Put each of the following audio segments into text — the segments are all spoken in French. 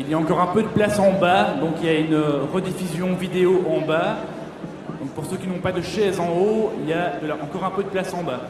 Il y a encore un peu de place en bas, donc il y a une rediffusion vidéo en bas. Donc pour ceux qui n'ont pas de chaise en haut, il y a encore un peu de place en bas.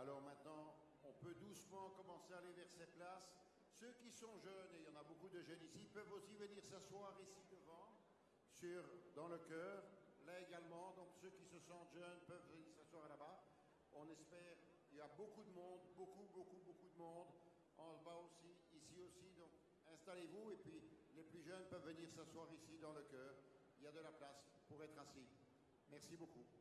Alors maintenant, on peut doucement commencer à aller vers ces places. Ceux qui sont jeunes, et il y en a beaucoup de jeunes ici, peuvent aussi venir s'asseoir ici devant, sur, dans le cœur. Là également, donc ceux qui se sentent jeunes peuvent venir s'asseoir là-bas. On espère, il y a beaucoup de monde, beaucoup, beaucoup, beaucoup de monde. En bas aussi, ici aussi, donc installez-vous et puis les plus jeunes peuvent venir s'asseoir ici dans le cœur. Il y a de la place pour être assis. Merci beaucoup.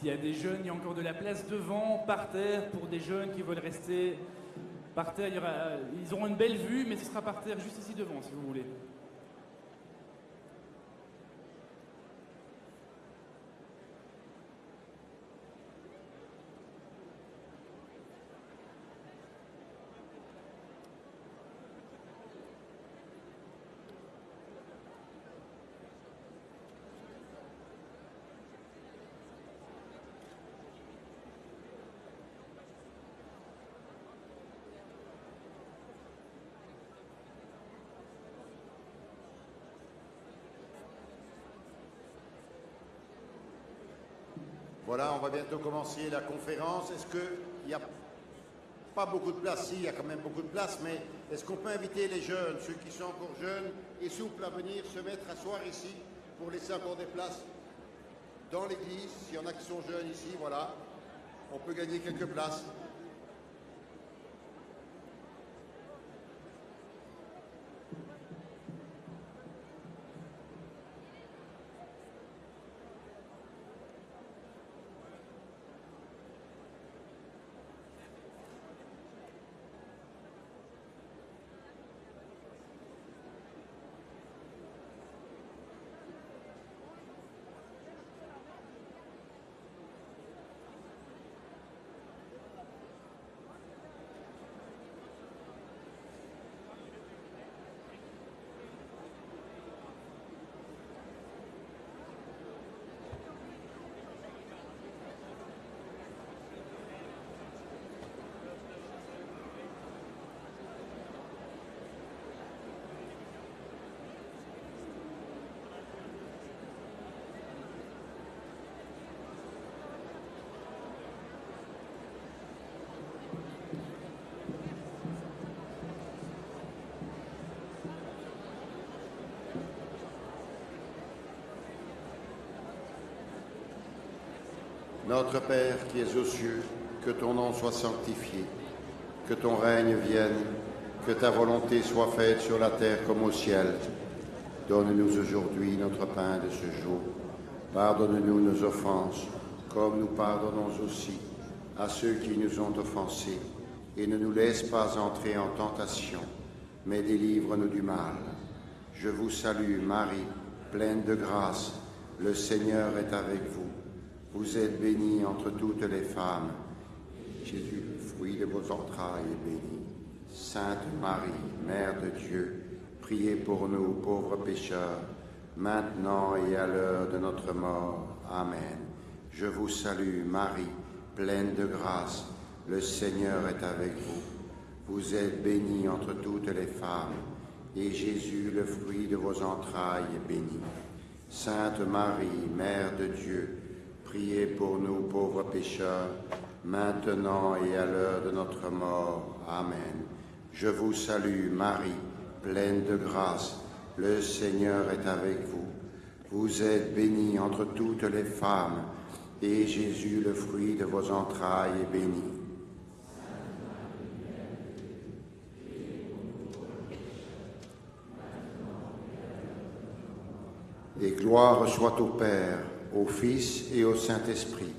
S'il y a des jeunes, il y a encore de la place devant, par terre, pour des jeunes qui veulent rester par terre. ils auront une belle vue, mais ce sera par terre juste ici devant, si vous voulez. Voilà, on va bientôt commencer la conférence. Est-ce qu'il n'y a pas beaucoup de place? Si, il y a quand même beaucoup de place, mais est-ce qu'on peut inviter les jeunes, ceux qui sont encore jeunes et souples à venir se mettre à soir ici pour laisser encore des places dans l'église? S'il y en a qui sont jeunes ici, voilà, on peut gagner quelques places. Notre Père qui es aux cieux, que ton nom soit sanctifié, que ton règne vienne, que ta volonté soit faite sur la terre comme au ciel. Donne-nous aujourd'hui notre pain de ce jour. Pardonne-nous nos offenses, comme nous pardonnons aussi à ceux qui nous ont offensés. Et ne nous laisse pas entrer en tentation, mais délivre-nous du mal. Je vous salue, Marie, pleine de grâce. Le Seigneur est avec vous. Vous êtes bénie entre toutes les femmes. Jésus, le fruit de vos entrailles, est béni. Sainte Marie, Mère de Dieu, priez pour nous pauvres pécheurs, maintenant et à l'heure de notre mort. Amen. Je vous salue, Marie, pleine de grâce. Le Seigneur est avec vous. Vous êtes bénie entre toutes les femmes, et Jésus, le fruit de vos entrailles, est béni. Sainte Marie, Mère de Dieu, Priez pour nous pauvres pécheurs, maintenant et à l'heure de notre mort. Amen. Je vous salue Marie, pleine de grâce. Le Seigneur est avec vous. Vous êtes bénie entre toutes les femmes, et Jésus, le fruit de vos entrailles, est béni. Et gloire soit au Père au Fils et au Saint-Esprit.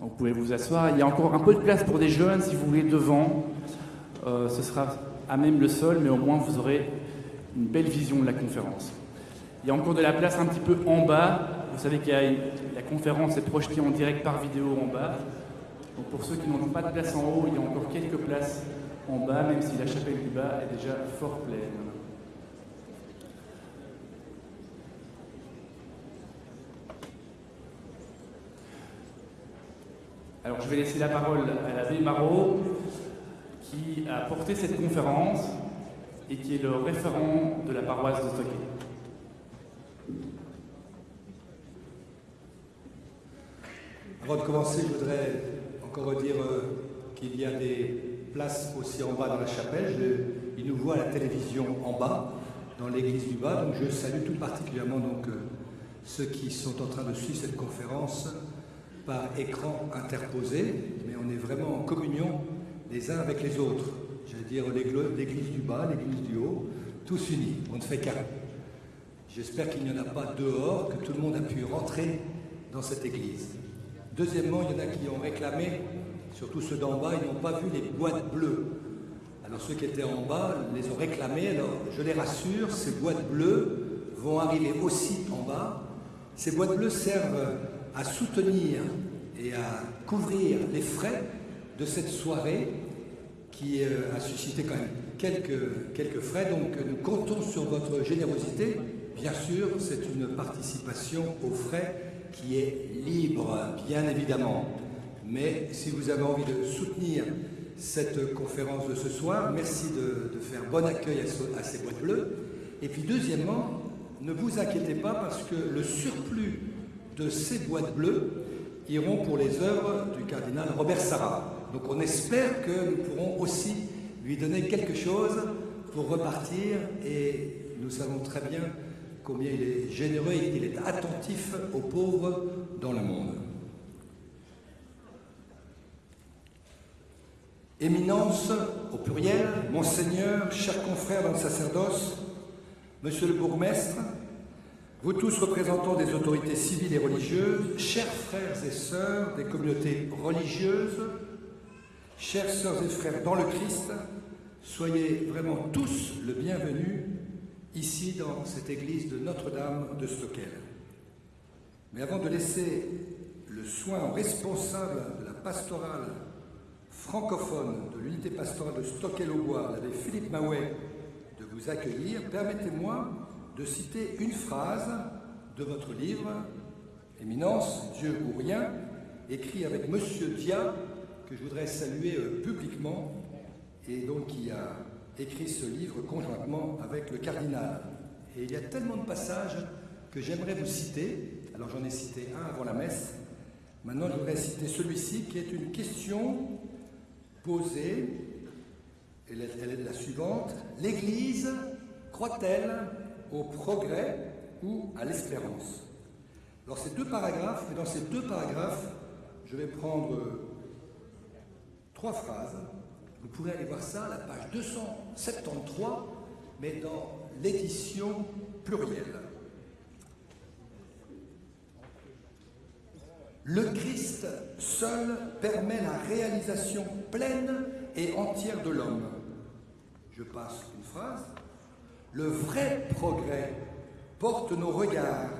Vous pouvez vous asseoir. Il y a encore un peu de place pour des jeunes si vous voulez devant. Euh, ce sera à même le sol, mais au moins vous aurez une belle vision de la conférence. Il y a encore de la place un petit peu en bas. Vous savez que la conférence est projetée en direct par vidéo en bas. Donc pour ceux qui n'ont pas de place en haut, il y a encore quelques places en bas, même si la chapelle du bas est déjà fort pleine. Alors je vais laisser la parole à l'abbé Marot, qui a porté cette conférence et qui est le référent de la paroisse de Stocké. Avant de commencer, je voudrais encore dire euh, qu'il y a des place aussi en bas dans la chapelle. Je, ils nous voient à la télévision en bas, dans l'église du bas. Donc je salue tout particulièrement donc, euh, ceux qui sont en train de suivre cette conférence par écran interposé, mais on est vraiment en communion les uns avec les autres. J'allais dire l'église du bas, l'église du haut. tous unis, on ne fait qu'un. J'espère qu'il n'y en a pas dehors, que tout le monde a pu rentrer dans cette église. Deuxièmement, il y en a qui ont réclamé, surtout ceux d'en bas, ils n'ont pas vu les boîtes bleues. Alors ceux qui étaient en bas les ont réclamées. Alors je les rassure, ces boîtes bleues vont arriver aussi en bas. Ces boîtes bleues servent à soutenir et à couvrir les frais de cette soirée qui euh, a suscité quand même quelques, quelques frais. Donc nous comptons sur votre générosité Bien sûr, c'est une participation aux frais qui est libre, bien évidemment. Mais si vous avez envie de soutenir cette conférence de ce soir, merci de, faire bon accueil à, ces boîtes bleues. Et puis deuxièmement, ne vous inquiétez pas parce que le surplus de ces boîtes bleues iront pour les œuvres du cardinal Robert Sarah. Donc on espère que nous pourrons aussi lui donner quelque chose pour repartir et nous savons très bien combien il est généreux et qu'il est attentif aux pauvres dans le monde. Éminence, au pluriel, Monseigneur, chers confrères dans le sacerdoce, Monsieur le bourgmestre, vous tous représentants des autorités civiles et religieuses, chers frères et sœurs des communautés religieuses, chers sœurs et frères dans le Christ, soyez vraiment tous le bienvenu ici dans cette église de Notre-Dame de Stockel. Mais avant de laisser le soin aux responsables de la pastorale francophone de l'unité pastorale de Stockel-au-Bois, l'abbé Philippe Maouet, de vous accueillir, permettez-moi de citer une phrase de votre livre, Éminence, Dieu ou rien, écrit avec Monsieur Dia, que je voudrais saluer euh, publiquement, et donc qui a écrit ce livre conjointement avec le cardinal. Et il y a tellement de passages que j'aimerais vous citer. Alors j'en ai cité un avant la messe. Maintenant, je voudrais citer celui-ci qui est une question posée. Elle est, la suivante. L'Église croit-elle au progrès ou à l'espérance? Alors ces deux paragraphes, et dans ces deux paragraphes, je vais prendre trois phrases vous pourrez aller voir ça à la page 273, mais dans l'édition plurielle. Le Christ seul permet la réalisation pleine et entière de l'homme. Je passe une phrase. Le vrai progrès porte nos regards,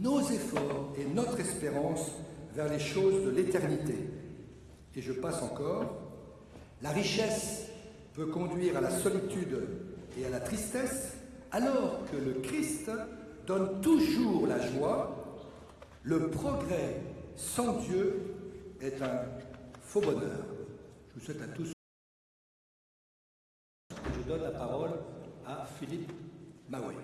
nos efforts et notre espérance vers les choses de l'éternité. Et je passe encore. La richesse peut conduire à la solitude et à la tristesse, alors que le Christ donne toujours la joie. Le progrès sans Dieu est un faux bonheur. Je vous souhaite à tous. Je donne la parole à Philippe Maoué.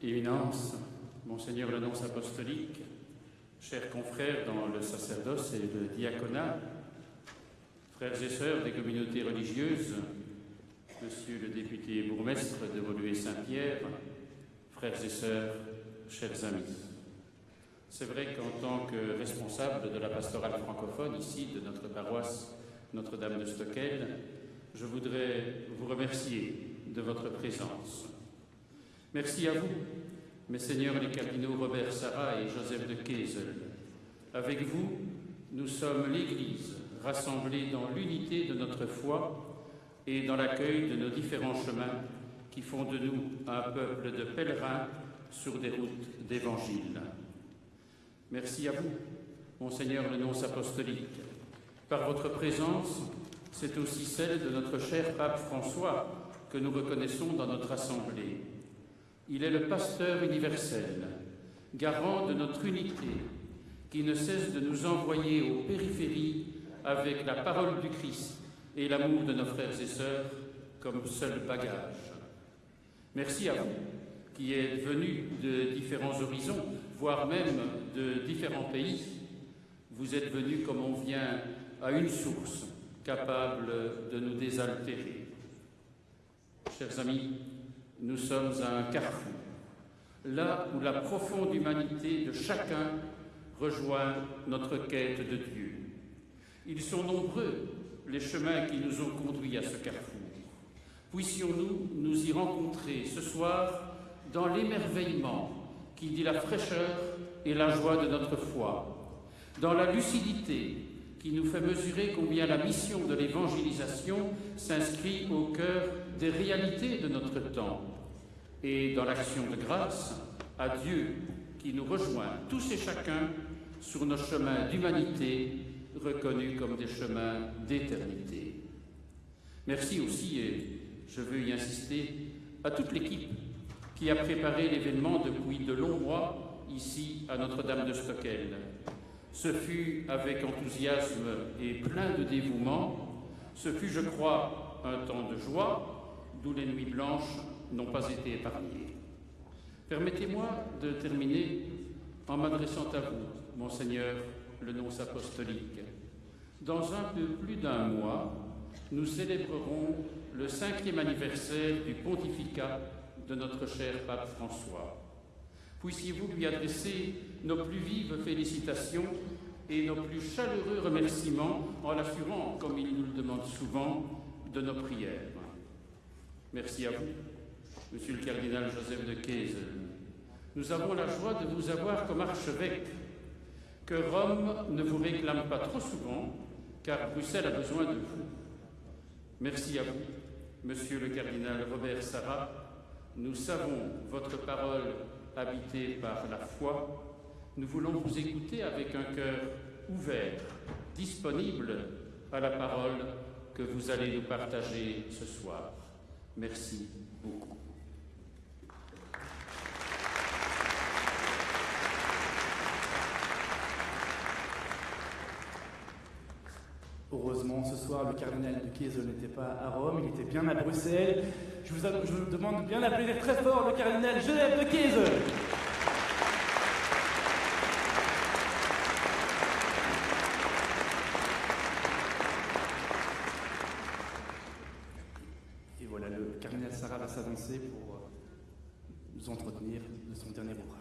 Éminence, Monseigneur le apostolique, chers confrères dans le sacerdoce et le diaconat, frères et sœurs des communautés religieuses, Monsieur le député bourgmestre de Voluée-Saint-Pierre, frères et sœurs, chers amis. C'est vrai qu'en tant que responsable de la pastorale francophone ici de notre paroisse Notre-Dame de Stockel, je voudrais vous remercier de votre présence. Merci à vous, mes seigneurs les cardinaux Robert Sarah et Joseph de Kessel. Avec vous, nous sommes l'Église rassemblée dans l'unité de notre foi et dans l'accueil de nos différents chemins qui font de nous un peuple de pèlerins sur des routes d'évangile. Merci à vous, Monseigneur le nonce apostolique. Par votre présence, c'est aussi celle de notre cher pape François que nous reconnaissons dans notre assemblée. Il est le pasteur universel, garant de notre unité, qui ne cesse de nous envoyer aux périphéries avec la parole du Christ et l'amour de nos frères et sœurs comme seul bagage. Merci à vous qui êtes venus de différents horizons, voire même de différents pays. Vous êtes venus comme on vient à une source capable de nous désaltérer. Chers amis, nous sommes à un carrefour, là où la profonde humanité de chacun rejoint notre quête de Dieu. Ils sont nombreux, les chemins qui nous ont conduits à ce carrefour. Puissions-nous nous y rencontrer ce soir dans l'émerveillement qui dit la fraîcheur et la joie de notre foi, dans la lucidité qui nous fait mesurer combien la mission de l'évangélisation s'inscrit au cœur des réalités de notre temps, et dans l'action de grâce à Dieu qui nous rejoint tous et chacun sur nos chemins d'humanité reconnus comme des chemins d'éternité. Merci aussi, et je veux y insister, à toute l'équipe qui a préparé l'événement depuis de longs mois ici à Notre-Dame de Stockel. Ce fut avec enthousiasme et plein de dévouement, ce fut, je crois, un temps de joie, d'où les nuits blanches n'ont pas été épargnées. Permettez-moi de terminer en m'adressant à vous, Monseigneur le nonce apostolique. Dans un peu plus d'un mois, nous célébrerons le cinquième anniversaire du pontificat de notre cher pape François. Puissiez-vous lui adresser nos plus vives félicitations et nos plus chaleureux remerciements en l'assurant, comme il nous le demande souvent, de nos prières. Merci à vous, Monsieur le cardinal Joseph de Kaysen. Nous avons la joie de vous avoir comme archevêque, que Rome ne vous réclame pas trop souvent, car Bruxelles a besoin de vous. Merci à vous, Monsieur le cardinal Robert Sarrat. Nous savons votre parole habitée par la foi. Nous voulons vous écouter avec un cœur ouvert, disponible à la parole que vous allez nous partager ce soir. Merci beaucoup. Heureusement, ce soir, le cardinal de Chiesa n'était pas à Rome, il était bien à Bruxelles. Je vous, demande bien d'applaudir très fort le cardinal Genève de Chiesa. Et voilà, le cardinal Sarah va s'avancer pour euh, nous entretenir de son dernier ouvrage.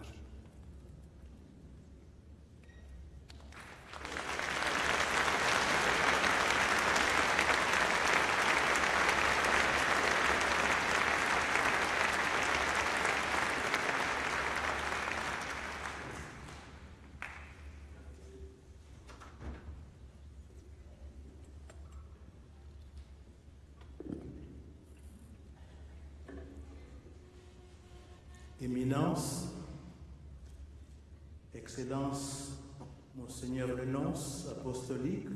Excellence, Monseigneur le nonce apostolique,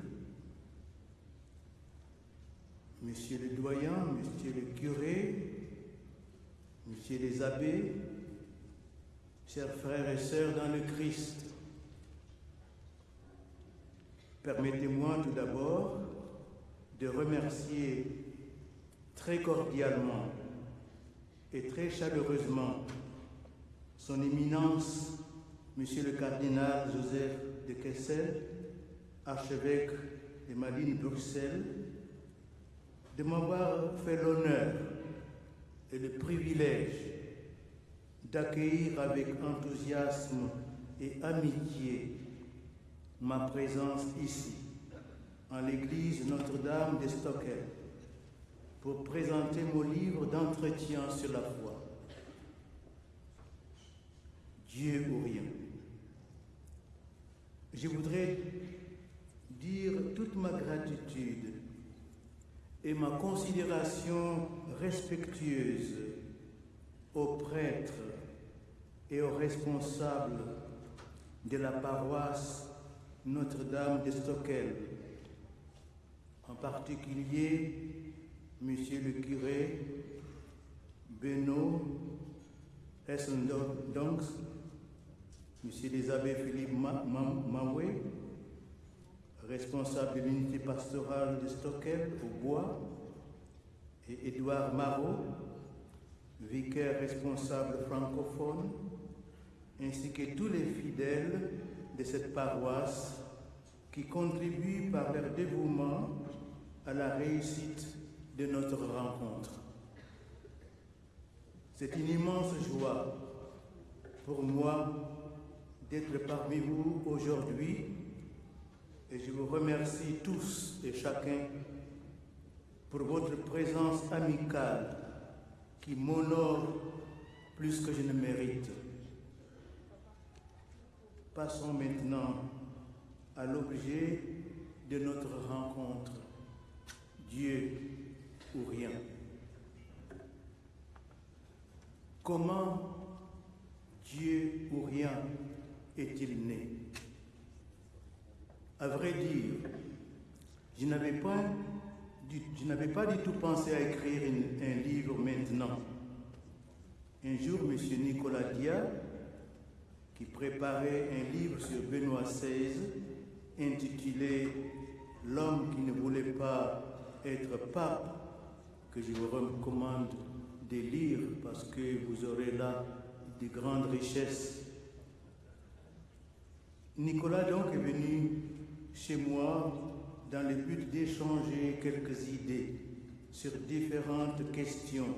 Monsieur le doyen, Monsieur le curé, Monsieur les abbés, chers frères et sœurs dans le Christ, permettez-moi tout d'abord de remercier très cordialement et très chaleureusement son Éminence, Monsieur le cardinal Joseph de Kessel, archevêque de Malines-Bruxelles, de m'avoir fait l'honneur et le privilège d'accueillir avec enthousiasme et amitié ma présence ici, en l'église Notre-Dame de Stockel, pour présenter mon livre d'entretien sur la foi. Dieu ou rien. Je voudrais dire toute ma gratitude et ma considération respectueuse aux prêtres et aux responsables de la paroisse Notre-Dame de Stockel, en particulier Monsieur le curé Benoît Essendonks, Monsieur les abbés Philippe Mawé, responsable de l'unité pastorale de Stockel au Bois, et Édouard Marot, vicaire responsable francophone, ainsi que tous les fidèles de cette paroisse qui contribuent par leur dévouement à la réussite de notre rencontre. C'est une immense joie pour moi d'être parmi vous aujourd'hui et je vous remercie tous et chacun pour votre présence amicale qui m'honore plus que je ne mérite. Passons maintenant à l'objet de notre rencontre, Dieu ou rien. Comment Dieu ou rien est-il né? À vrai dire, je n'avais pas, du- tout pensé à écrire un livre maintenant. Un jour, M. Nicolas Dia, qui préparait un livre sur Benoît XVI intitulé L'homme qui ne voulait pas être pape, que je vous recommande de lire parce que vous aurez là de grandes richesses. Nicolas donc est venu chez moi dans le but d'échanger quelques idées sur différentes questions.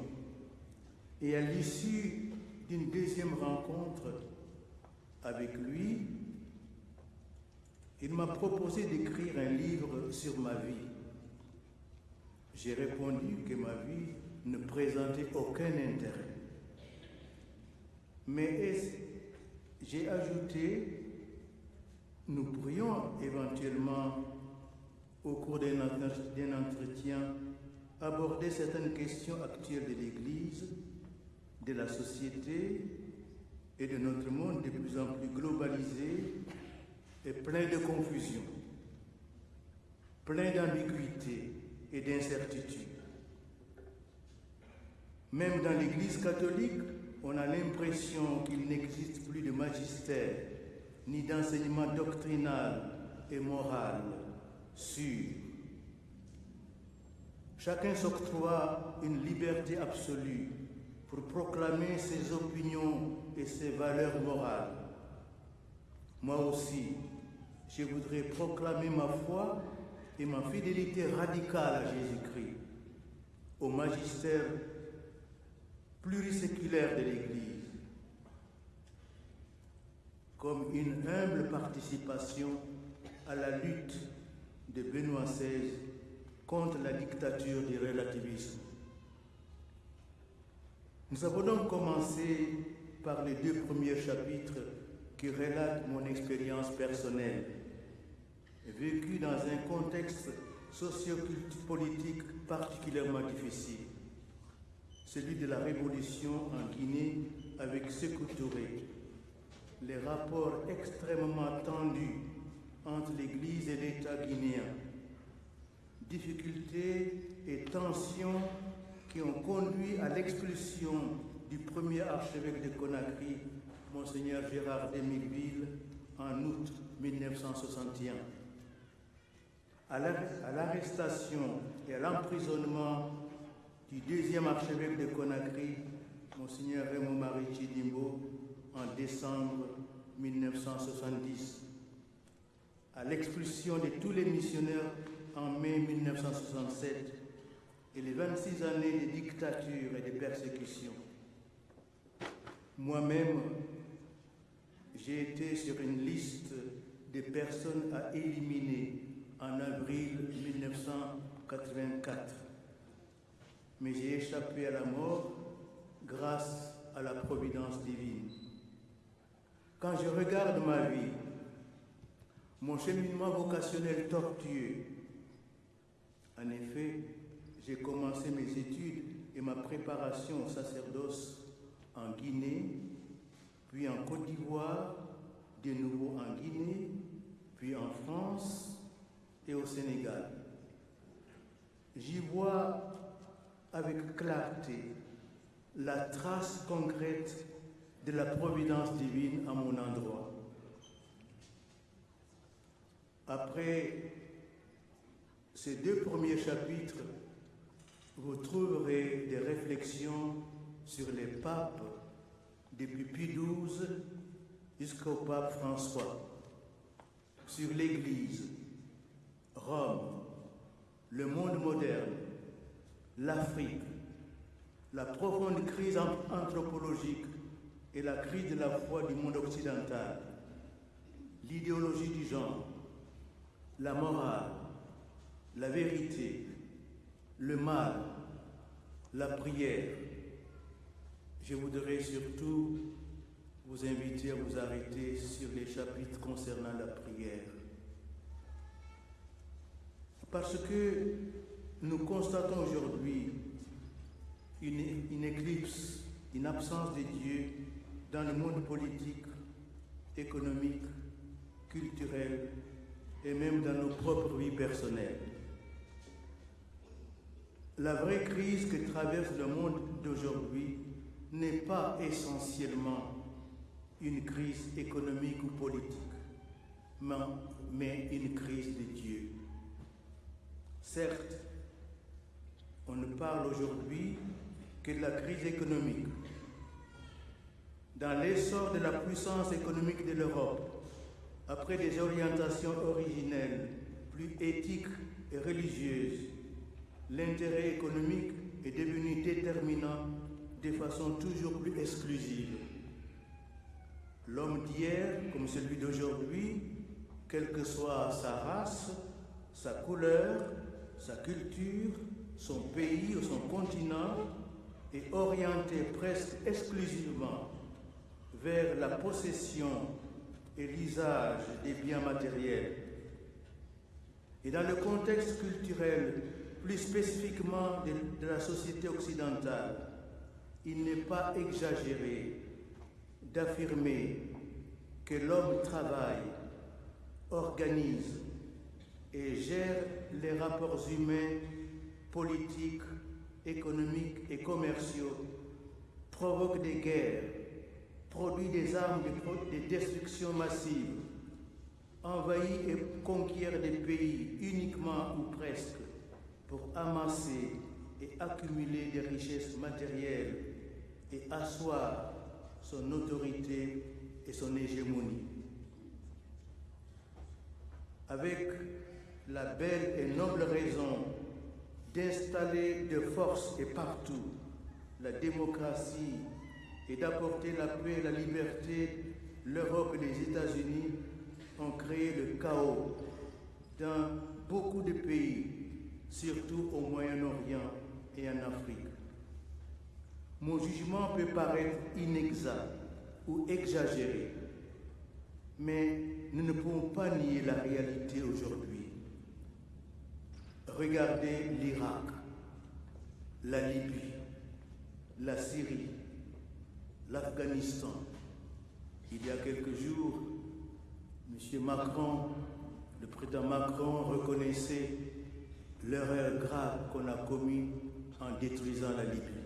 Et à l'issue d'une deuxième rencontre avec lui, il m'a proposé d'écrire un livre sur ma vie. J'ai répondu que ma vie ne présentait aucun intérêt. Mais j'ai ajouté, nous pourrions éventuellement, au cours d'un entre- d'un entretien, aborder certaines questions actuelles de l'Église, de la société et de notre monde de plus en plus globalisé et plein de confusion, plein d'ambiguïté et d'incertitude. Même dans l'Église catholique, on a l'impression qu'il n'existe plus de magistère, ni d'enseignement doctrinal et moral sûr. Chacun s'octroie une liberté absolue pour proclamer ses opinions et ses valeurs morales. Moi aussi, je voudrais proclamer ma foi et ma fidélité radicale à Jésus-Christ, au magistère pluriséculaire de l'Église, comme une humble participation à la lutte de Benoît XVI contre la dictature du relativisme. Nous avons donc commencé par les deux premiers chapitres qui relatent mon expérience personnelle, vécue dans un contexte sociopolitique particulièrement difficile, celui de la révolution en Guinée avec Sékou Touré, les rapports extrêmement tendus entre l'Église et l'État guinéen, difficultés et tensions qui ont conduit à l'expulsion du premier archevêque de Conakry, Monseigneur Gérard Demilville, en août 1961, à la- à l'arrestation et à l'emprisonnement du deuxième archevêque de Conakry, Monseigneur Raymond Marie Chidimbo, en décembre 1970, à l'expulsion de tous les missionnaires en mai 1967 et les 26 années de dictature et de persécution. Moi-même, j'ai été sur une liste des personnes à éliminer en avril 1984. Mais j'ai échappé à la mort grâce à la providence divine. Quand je regarde ma vie, mon cheminement vocationnel tortueux, en effet, j'ai commencé mes études et ma préparation au sacerdoce en Guinée, puis en Côte d'Ivoire, de nouveau en Guinée, puis en France et au Sénégal. J'y vois avec clarté la trace concrète de la providence divine à mon endroit. Après ces deux premiers chapitres, vous trouverez des réflexions sur les papes depuis Pie XII jusqu'au pape François, sur l'Église, Rome, le monde moderne, l'Afrique, la profonde crise anthropologique et la crise de la foi du monde occidental, l'idéologie du genre, la morale, la vérité, le mal, la prière. Je voudrais surtout vous inviter à vous arrêter sur les chapitres concernant la prière. Parce que nous constatons aujourd'hui une, éclipse, une absence de Dieu dans le monde politique, économique, culturel et même dans nos propres vies personnelles. La vraie crise que traverse le monde d'aujourd'hui n'est pas essentiellement une crise économique ou politique, mais une crise de Dieu. Certes, on ne parle aujourd'hui que de la crise économique. Dans l'essor de la puissance économique de l'Europe, après des orientations originelles, plus éthiques et religieuses, l'intérêt économique est devenu déterminant de façon toujours plus exclusive. L'homme d'hier, comme celui d'aujourd'hui, quelle que soit sa race, sa couleur, sa culture, son pays ou son continent, est orienté presque exclusivement vers la possession et l'usage des biens matériels. Et dans le contexte culturel, plus spécifiquement de, la société occidentale, il n'est pas exagéré d'affirmer que l'homme travaille, organise et gère les rapports humains, politiques, économiques et commerciaux, provoque des guerres, produit des armes de, de destruction massive, envahit et conquiert des pays uniquement ou presque pour amasser et accumuler des richesses matérielles et asseoir son autorité et son hégémonie. Avec la belle et noble raison d'installer de force et partout la démocratie et d'apporter la paix et la liberté, l'Europe et les États-Unis ont créé le chaos dans beaucoup de pays, surtout au Moyen-Orient et en Afrique. Mon jugement peut paraître inexact ou exagéré, mais nous ne pouvons pas nier la réalité aujourd'hui. Regardez l'Irak, la Libye, la Syrie, l'Afghanistan. Il y a quelques jours, M. Macron, le président Macron reconnaissait l'erreur grave qu'on a commise en détruisant la Libye.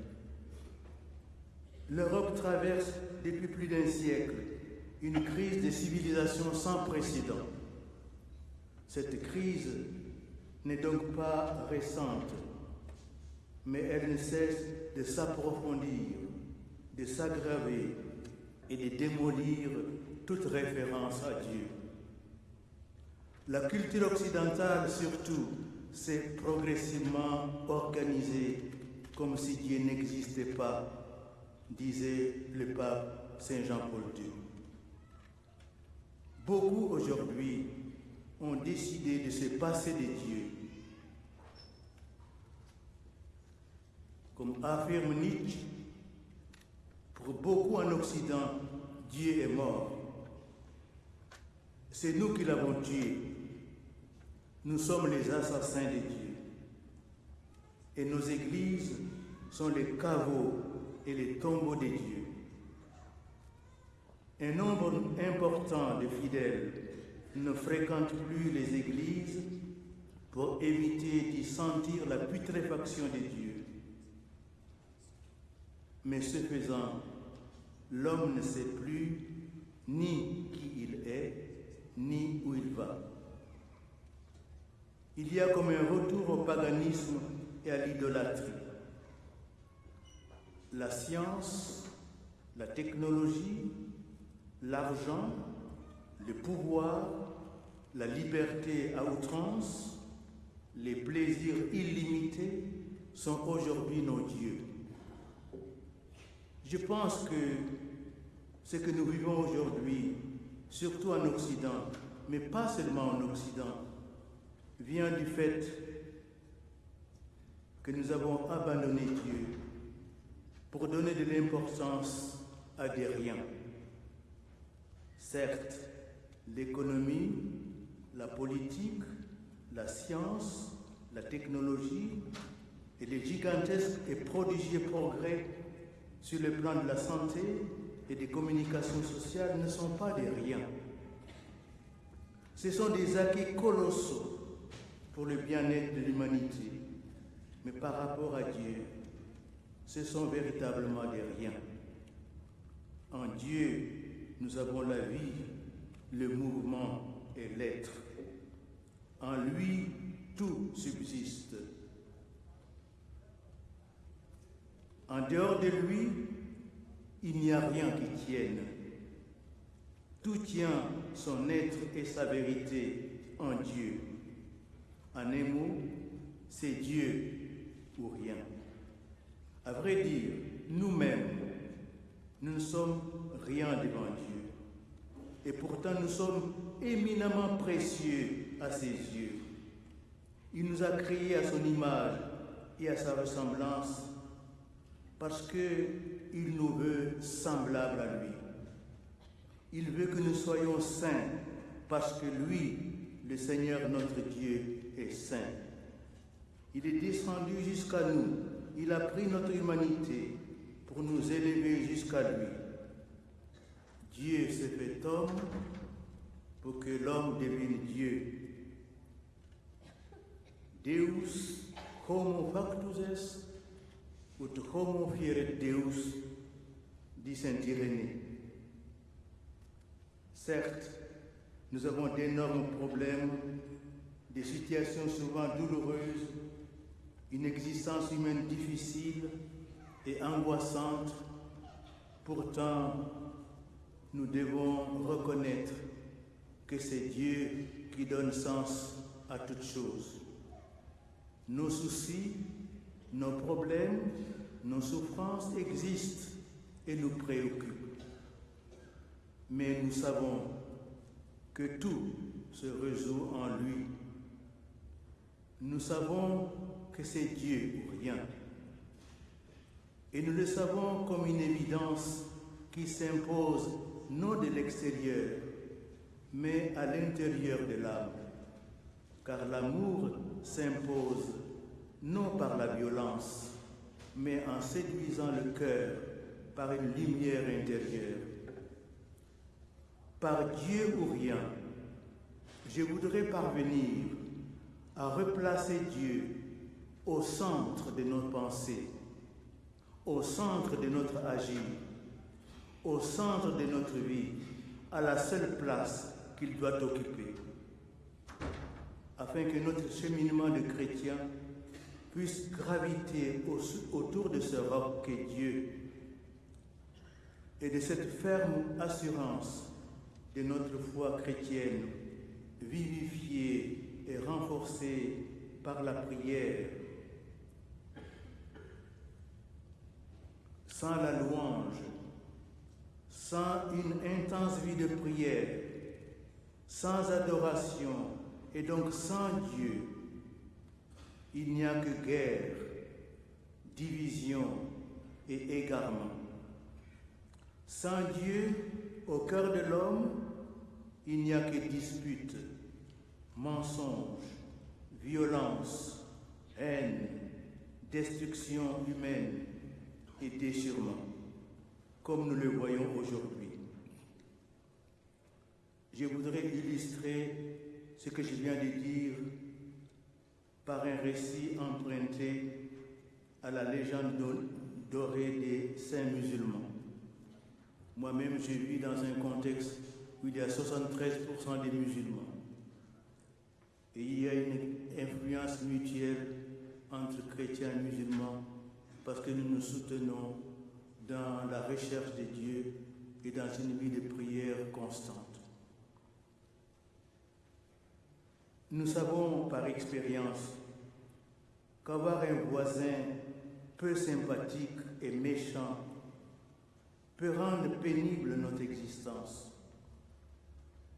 L'Europe traverse depuis plus d'un siècle une crise de civilisation sans précédent. Cette crise n'est donc pas récente, mais elle ne cesse de s'approfondir, de s'aggraver et de démolir toute référence à Dieu. La culture occidentale, surtout, s'est progressivement organisée comme si Dieu n'existait pas, disait le pape Saint Jean-Paul II. Beaucoup aujourd'hui ont décidé de se passer de Dieu. Comme affirme Nietzsche, pour beaucoup en Occident, Dieu est mort. C'est nous qui l'avons tué. Nous sommes les assassins de Dieu. Et nos églises sont les caveaux et les tombeaux des dieux. Un nombre important de fidèles ne fréquentent plus les églises pour éviter d'y sentir la putréfaction des dieux. Mais ce faisant, l'homme ne sait plus ni qui il est, ni où il va. Il y a comme un retour au paganisme et à l'idolâtrie. La science, la technologie, l'argent, le pouvoir, la liberté à outrance, les plaisirs illimités sont aujourd'hui nos dieux. Je pense que ce que nous vivons aujourd'hui, surtout en Occident, mais pas seulement en Occident, vient du fait que nous avons abandonné Dieu pour donner de l'importance à des riens. Certes, l'économie, la politique, la science, la technologie et les gigantesques et prodigieux progrès sur le plan de la santé et des communications sociales ne sont pas des riens. Ce sont des acquis colossaux pour le bien-être de l'humanité, mais par rapport à Dieu, ce sont véritablement des riens. En Dieu, nous avons la vie, le mouvement et l'être. En lui, tout subsiste. En dehors de lui, il n'y a rien qui tienne. Tout tient son être et sa vérité en Dieu. En un mot, c'est Dieu ou rien. À vrai dire, nous-mêmes, nous ne sommes rien devant Dieu. Et pourtant, nous sommes éminemment précieux à ses yeux. Il nous a créés à son image et à sa ressemblance parce qu'il nous veut semblables à lui. Il veut que nous soyons saints parce que lui, le Seigneur notre Dieu, est saint. Il est descendu jusqu'à nous. Il a pris notre humanité pour nous élever jusqu'à lui. Dieu s'est fait homme pour que l'homme devienne Dieu. Deus homo factus est, ut homo fieret Deus, dit Saint Irénée. Certes, nous avons d'énormes problèmes, des situations souvent douloureuses, une existence humaine difficile et angoissante. Pourtant, nous devons reconnaître que c'est Dieu qui donne sens à toutes choses. Nos soucis, nos problèmes, nos souffrances existent et nous préoccupent. Mais nous savons que tout se résout en lui. Nous savons que c'est Dieu ou rien. Et nous le savons comme une évidence qui s'impose non de l'extérieur, mais à l'intérieur de l'âme. Car l'amour s'impose non par la violence, mais en séduisant le cœur par une lumière intérieure. Par Dieu ou rien, je voudrais parvenir à replacer Dieu au centre de nos pensées, au centre de notre agir, au centre de notre vie, à la seule place qu'il doit occuper, afin que notre cheminement de chrétien puisse graviter autour de ce roc qu'est Dieu et de cette ferme assurance de notre foi chrétienne, vivifiée et renforcée par la prière. Sans la louange, sans une intense vie de prière, sans adoration et donc sans Dieu, il n'y a que guerre, division et égarement. Sans Dieu, au cœur de l'homme, il n'y a que dispute, mensonge, violence, haine, destruction humaine et déchirement, comme nous le voyons aujourd'hui. Je voudrais illustrer ce que je viens de dire par un récit emprunté à la légende dorée des saints musulmans. Moi-même, j'ai vis dans un contexte où il y a 73% des musulmans. Et il y a une influence mutuelle entre chrétiens et musulmans parce que nous nous soutenons dans la recherche de Dieu et dans une vie de prière constante. Nous savons par expérience qu'avoir un voisin peu sympathique et méchant peut rendre pénible notre existence.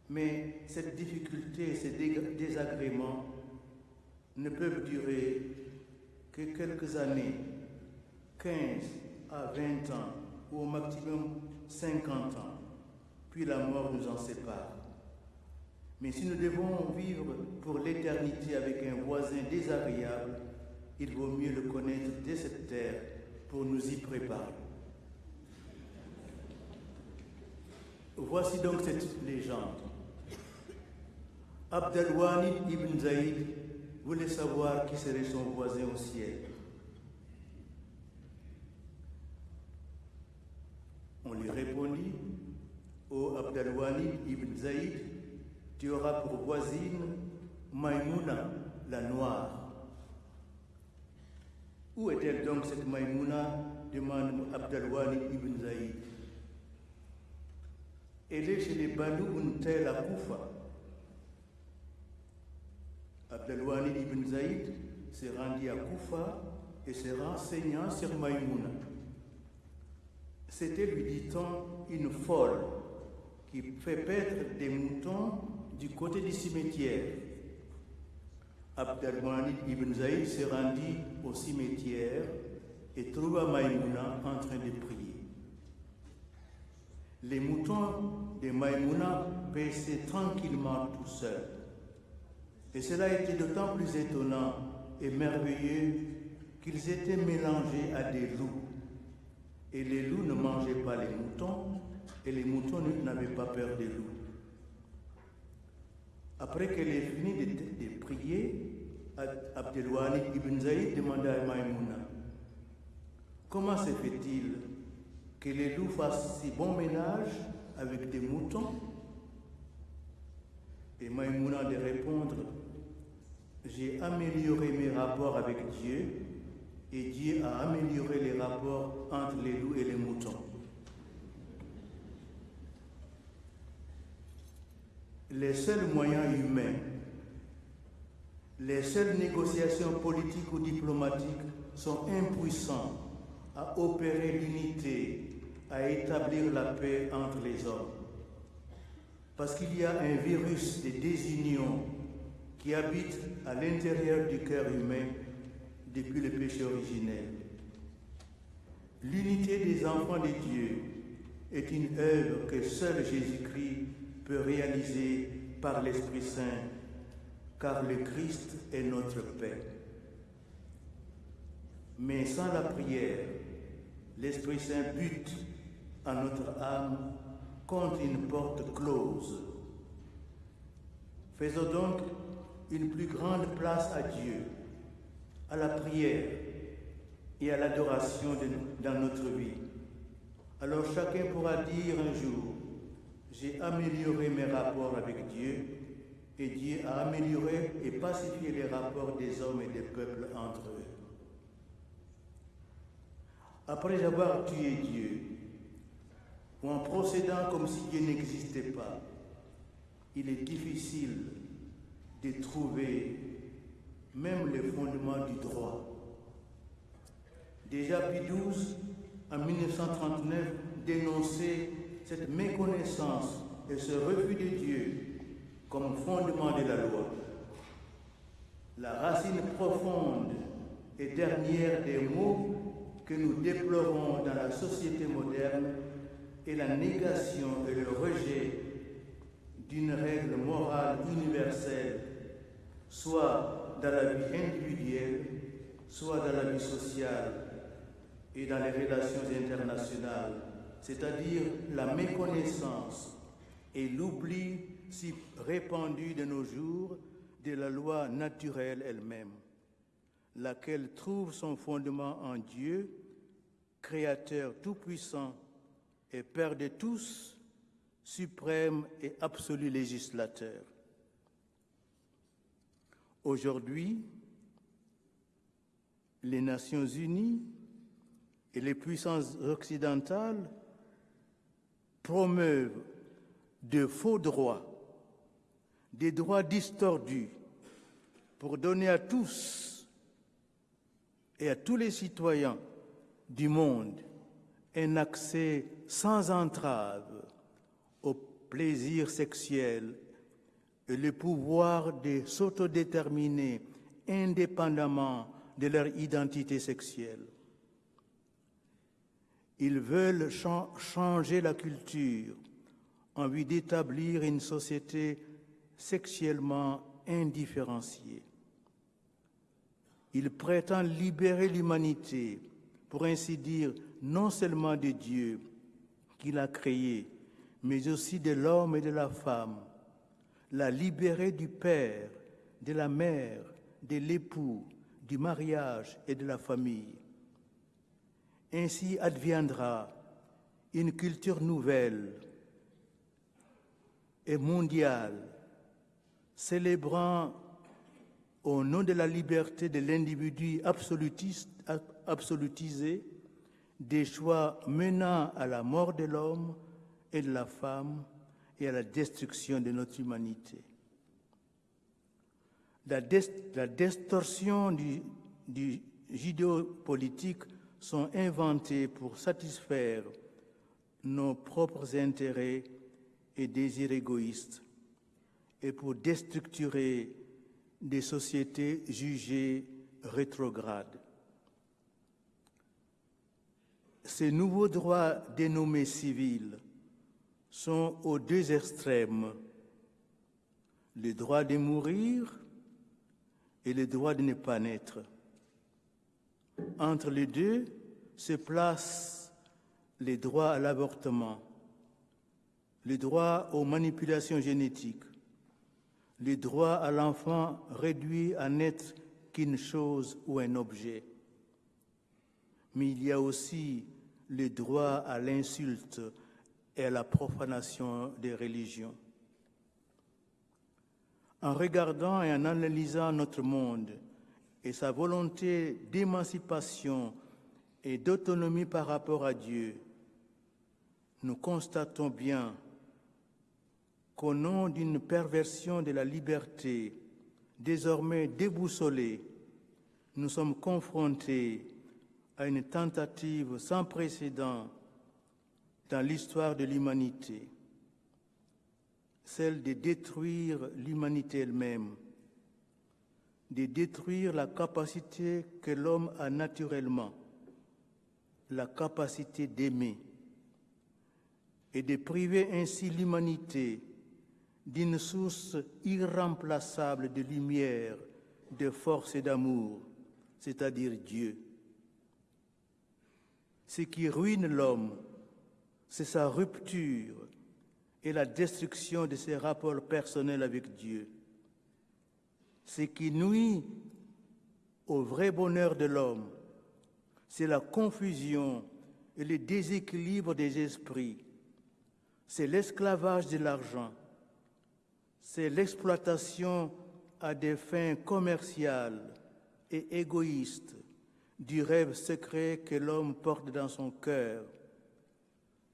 Mais cette difficulté ces désagréments ne peuvent durer que quelques années, 15 à 20 ans, ou au maximum 50 ans, puis la mort nous en sépare. Mais si nous devons vivre pour l'éternité avec un voisin désagréable, il vaut mieux le connaître dès cette terre pour nous y préparer. Voici donc cette légende. Abdelwani ibn Zaïd voulait savoir qui serait son voisin au ciel. On lui répondit, Ô Abdelwani ibn Zaïd, tu auras pour voisine Maïmouna, la noire. Où est-elle donc cette Maïmouna demande Abdelwani ibn Zaïd. Elle est chez les Banu Untel à Koufa. Abdelwani ibn Zaïd s'est rendu à Koufa et s'est renseignant sur Maïmouna. C'était, lui dit-on, une folle qui fait paître des moutons du côté du cimetière. Abdelwani ibn Zaïd s'est rendu au cimetière et trouva Maïmouna en train de prier. Les moutons de Maïmouna paissaient tranquillement tout seuls. Et cela était d'autant plus étonnant et merveilleux qu'ils étaient mélangés à des loups. Et les loups ne mangeaient pas les moutons, et les moutons n'avaient pas peur des loups. Après qu'elle ait fini de, prier, Abdelwani ibn Zaïd demanda à Maïmouna Comment se fait-il que les loups fassent si bon ménage avec des moutons? Et Maïmouna de répondre J'ai amélioré mes rapports avec Dieu et Dieu a amélioré les rapports entre les loups et les moutons. Les seuls moyens humains, les seules négociations politiques ou diplomatiques sont impuissants à opérer l'unité, à établir la paix entre les hommes. Parce qu'il y a un virus de désunion qui habite à l'intérieur du cœur humain depuis le péché originel. L'unité des enfants de Dieu est une œuvre que seul Jésus-Christ peut réaliser par l'Esprit Saint, car le Christ est notre paix. Mais sans la prière, l'Esprit Saint bute à notre âme contre une porte close. Faisons donc une plus grande place à Dieu, à la prière et à l'adoration dans notre vie. Alors chacun pourra dire un jour, j'ai amélioré mes rapports avec Dieu et Dieu a amélioré et pacifié les rapports des hommes et des peuples entre eux. Après avoir tué Dieu, ou en procédant comme si Dieu n'existait pas, il est difficile de trouver même les fondements du droit. Déjà Pie en 1939, dénonçait cette méconnaissance et ce refus de Dieu comme fondement de la loi. La racine profonde et dernière des maux que nous déplorons dans la société moderne est la négation et le rejet d'une règle morale universelle, soit dans la vie individuelle, soit dans la vie sociale et dans les relations internationales, c'est-à-dire la méconnaissance et l'oubli si répandu de nos jours de la loi naturelle elle-même, laquelle trouve son fondement en Dieu, Créateur tout-puissant et Père de tous, suprême et absolu législateur. Aujourd'hui, les Nations Unies et les puissances occidentales promeuvent de faux droits, des droits distordus, pour donner à tous et à tous les citoyens du monde un accès sans entrave au plaisir sexuel et le pouvoir de s'autodéterminer indépendamment de leur identité sexuelle. Ils veulent cha- changer la culture en vue d'établir une société sexuellement indifférenciée. Ils prétendent libérer l'humanité, pour ainsi dire, non seulement de Dieu qu'il a créé, mais aussi de l'homme et de la femme, la libérer du père, de la mère, de l'époux, du mariage et de la famille. Ainsi adviendra une culture nouvelle et mondiale, célébrant au nom de la liberté de l'individu absolutisé des choix menant à la mort de l'homme et de la femme et à la destruction de notre humanité. La distorsion du, du judéo-politique sont inventées pour satisfaire nos propres intérêts et désirs égoïstes et pour déstructurer des sociétés jugées rétrogrades. Ces nouveaux droits dénommés civils sont aux deux extrêmes, le droit de mourir et le droit de ne pas naître. Entre les deux se placent les droits à l'avortement, le droit aux manipulations génétiques, le droit à l'enfant réduit à n'être qu'une chose ou un objet. Mais il y a aussi le droit à l'insulte et à la profanation des religions. En regardant et en analysant notre monde et sa volonté d'émancipation et d'autonomie par rapport à Dieu, nous constatons bien qu'au nom d'une perversion de la liberté désormais déboussolée, nous sommes confrontés à une tentative sans précédent dans l'histoire de l'humanité, celle de détruire l'humanité elle-même, de détruire la capacité que l'homme a naturellement, la capacité d'aimer, et de priver ainsi l'humanité d'une source irremplaçable de lumière, de force et d'amour, c'est-à-dire Dieu. Ce qui ruine l'homme, c'est sa rupture et la destruction de ses rapports personnels avec Dieu. Ce qui nuit au vrai bonheur de l'homme, c'est la confusion et le déséquilibre des esprits, c'est l'esclavage de l'argent, c'est l'exploitation à des fins commerciales et égoïstes du rêve secret que l'homme porte dans son cœur.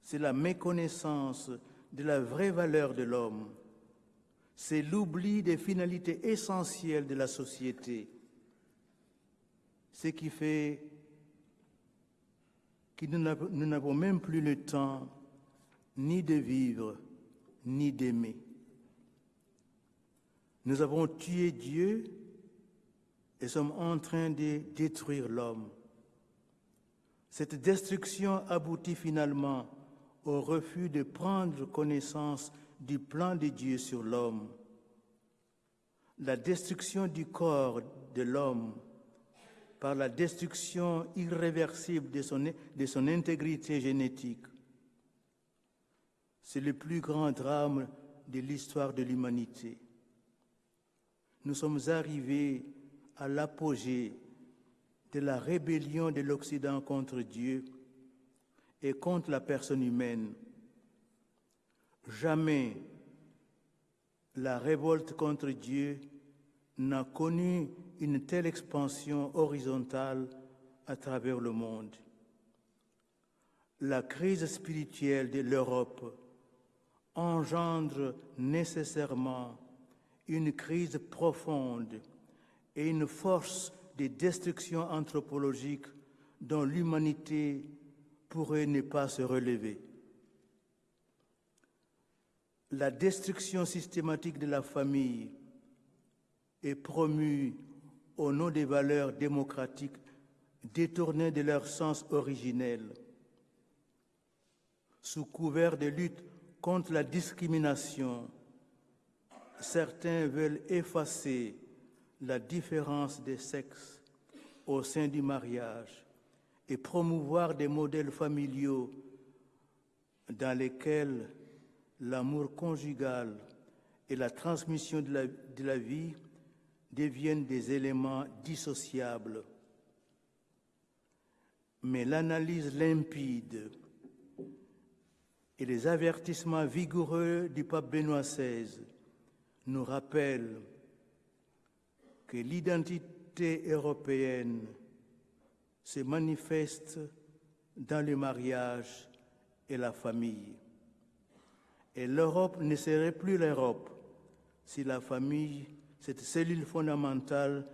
C'est la méconnaissance de la vraie valeur de l'homme. C'est l'oubli des finalités essentielles de la société. Ce qui fait que nous n'avons- même plus le temps ni de vivre, ni d'aimer. Nous avons tué Dieu et sommes en train de détruire l'homme. Cette destruction aboutit finalement au refus de prendre connaissance du plan de Dieu sur l'homme. La destruction du corps de l'homme par la destruction irréversible de son, intégrité génétique. C'est le plus grand drame de l'histoire de l'humanité. Nous sommes arrivés à l'apogée de la rébellion de l'Occident contre Dieu et contre la personne humaine. Jamais la révolte contre Dieu n'a connu une telle expansion horizontale à travers le monde. La crise spirituelle de l'Europe engendre nécessairement une crise profonde et une force de destruction anthropologique dont l'humanité pourrait ne pas se relever. La destruction systématique de la famille est promue au nom des valeurs démocratiques détournées de leur sens originel. Sous couvert de lutte contre la discrimination, certains veulent effacer la différence des sexes au sein du mariage et promouvoir des modèles familiaux dans lesquels l'amour conjugal et la transmission de la, vie deviennent des éléments dissociables. Mais l'analyse limpide et les avertissements vigoureux du pape Benoît XVI nous rappellent que l'identité européenne se manifeste dans le mariage et la famille. Et l'Europe ne serait plus l'Europe si la famille, cette cellule fondamentale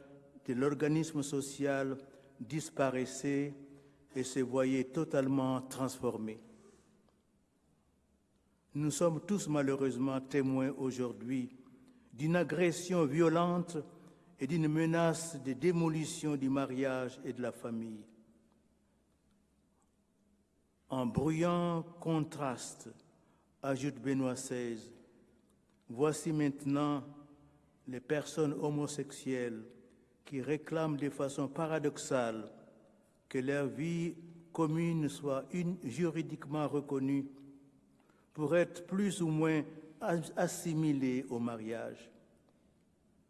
de l'organisme social, disparaissait et se voyait totalement transformée. Nous sommes tous malheureusement témoins aujourd'hui d'une agression violente et d'une menace de démolition du mariage et de la famille. En bruyant contraste, ajoute Benoît XVI, voici maintenant les personnes homosexuelles qui réclament de façon paradoxale que leur vie commune soit juridiquement reconnue pour être plus ou moins assimilée au mariage.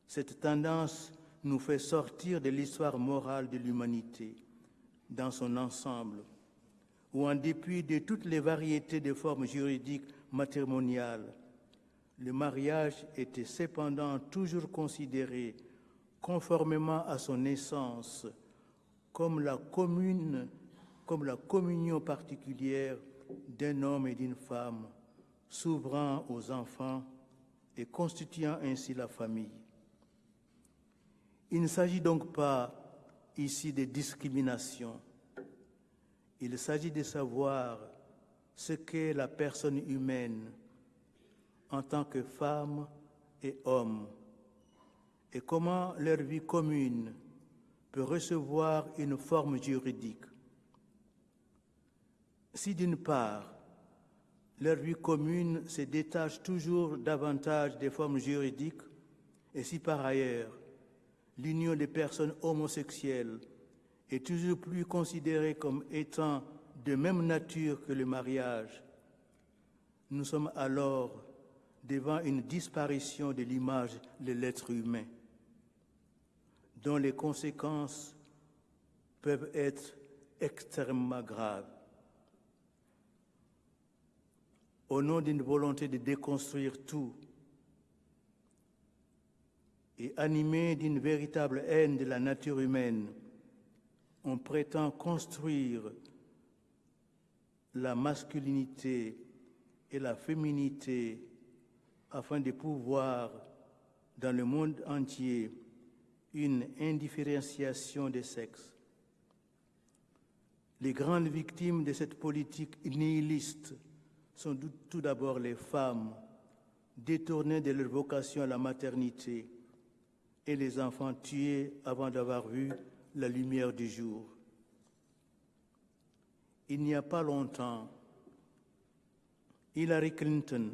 Cette tendance nous fait sortir de l'histoire morale de l'humanité dans son ensemble, où en dépit de toutes les variétés de formes juridiques matrimoniales, le mariage était cependant toujours considéré, conformément à son essence, comme la commune, comme la communion particulière d'un homme et d'une femme, s'ouvrant aux enfants et constituant ainsi la famille. Il ne s'agit donc pas ici de discrimination. Il s'agit de savoir ce qu'est la personne humaine en tant que femme et homme et comment leur vie commune peut recevoir une forme juridique. Si d'une part, leur vie commune se détache toujours davantage des formes juridiques, et si par ailleurs, l'union des personnes homosexuelles est toujours plus considérée comme étant de même nature que le mariage, nous sommes alors devant une disparition de l'image de l'être humain, dont les conséquences peuvent être extrêmement graves. Au nom d'une volonté de déconstruire tout et animé d'une véritable haine de la nature humaine, on prétend construire la masculinité et la féminité afin de pouvoir, dans le monde entier, une indifférenciation des sexes. Les grandes victimes de cette politique nihiliste sont tout d'abord les femmes, détournées de leur vocation à la maternité, et les enfants tués avant d'avoir vu la lumière du jour. Il n'y a pas longtemps, Hillary Clinton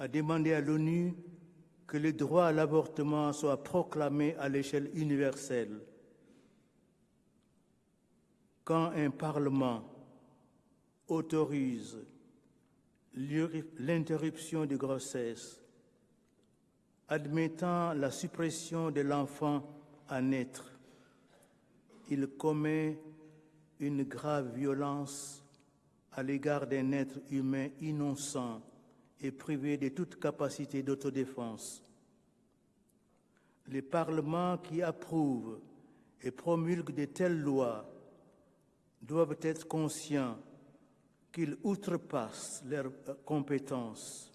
a demandé à l'ONU que le droit à l'avortement soit proclamé à l'échelle universelle. Quand un Parlement autorise l'interruption de grossesse, admettant la suppression de l'enfant à naître, il commet une grave violence à l'égard d'un être humain innocent et privé de toute capacité d'autodéfense. Les parlements qui approuvent et promulguent de telles lois doivent être conscients qu'ils outrepassent leurs compétences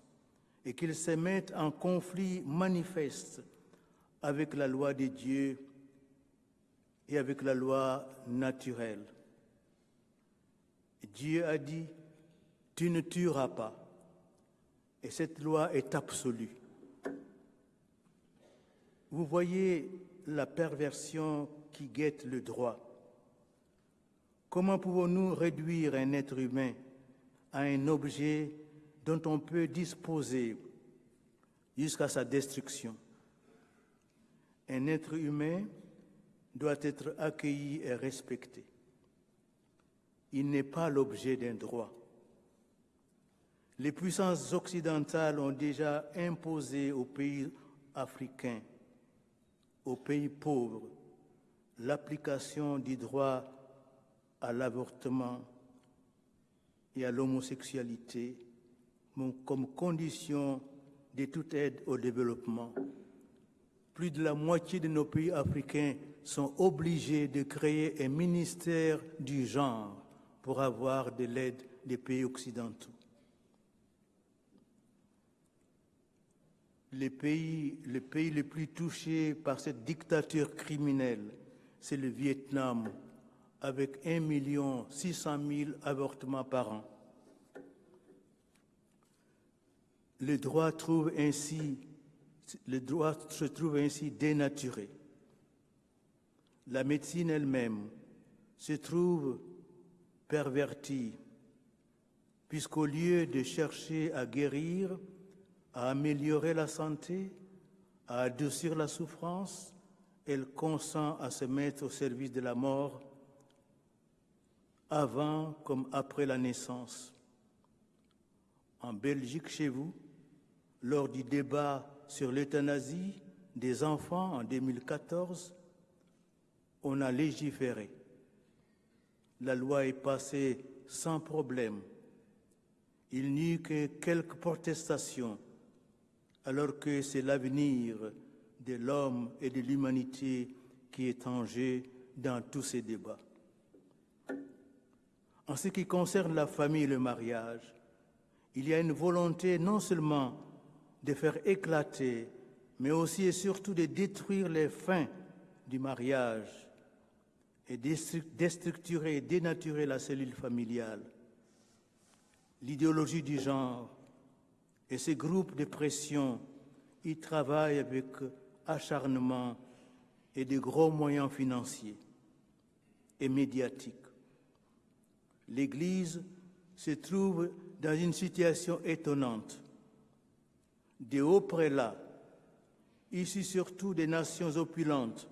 et qu'ils se mettent en conflit manifeste avec la loi de Dieu et avec la loi naturelle. Dieu a dit, tu ne tueras pas. Et cette loi est absolue. Vous voyez la perversion qui guette le droit. Comment pouvons-nous réduire un être humain à un objet dont on peut disposer jusqu'à sa destruction? Un être humain doit être accueilli et respecté. Il n'est pas l'objet d'un droit. Les puissances occidentales ont déjà imposé aux pays africains, aux pays pauvres, l'application du droit à l'avortement et à l'homosexualité comme condition de toute aide au développement. Plus de la moitié de nos pays africains sont obligés de créer un ministère du genre pour avoir de l'aide des pays occidentaux. Les pays, les pays plus touchés par cette dictature criminelle, c'est le Vietnam, avec 1 600 000 avortements par an. Le droit se trouve ainsi dénaturé. La médecine elle-même se trouve pervertie, puisqu'au lieu de chercher à guérir, à améliorer la santé, à adoucir la souffrance, elle consent à se mettre au service de la mort avant comme après la naissance. En Belgique, chez vous, lors du débat sur l'euthanasie des enfants en 2014, on a légiféré. La loi est passée sans problème. Il n'y eut que quelques protestations alors que c'est l'avenir de l'homme et de l'humanité qui est en jeu dans tous ces débats. En ce qui concerne la famille et le mariage, il y a une volonté non seulement de faire éclater, mais aussi et surtout de détruire les fins du mariage et déstructurer et dénaturer la cellule familiale. L'idéologie du genre et ces groupes de pression y travaillent avec acharnement et de gros moyens financiers et médiatiques. L'Église se trouve dans une situation étonnante. Des hauts prélats, issus surtout des nations opulentes,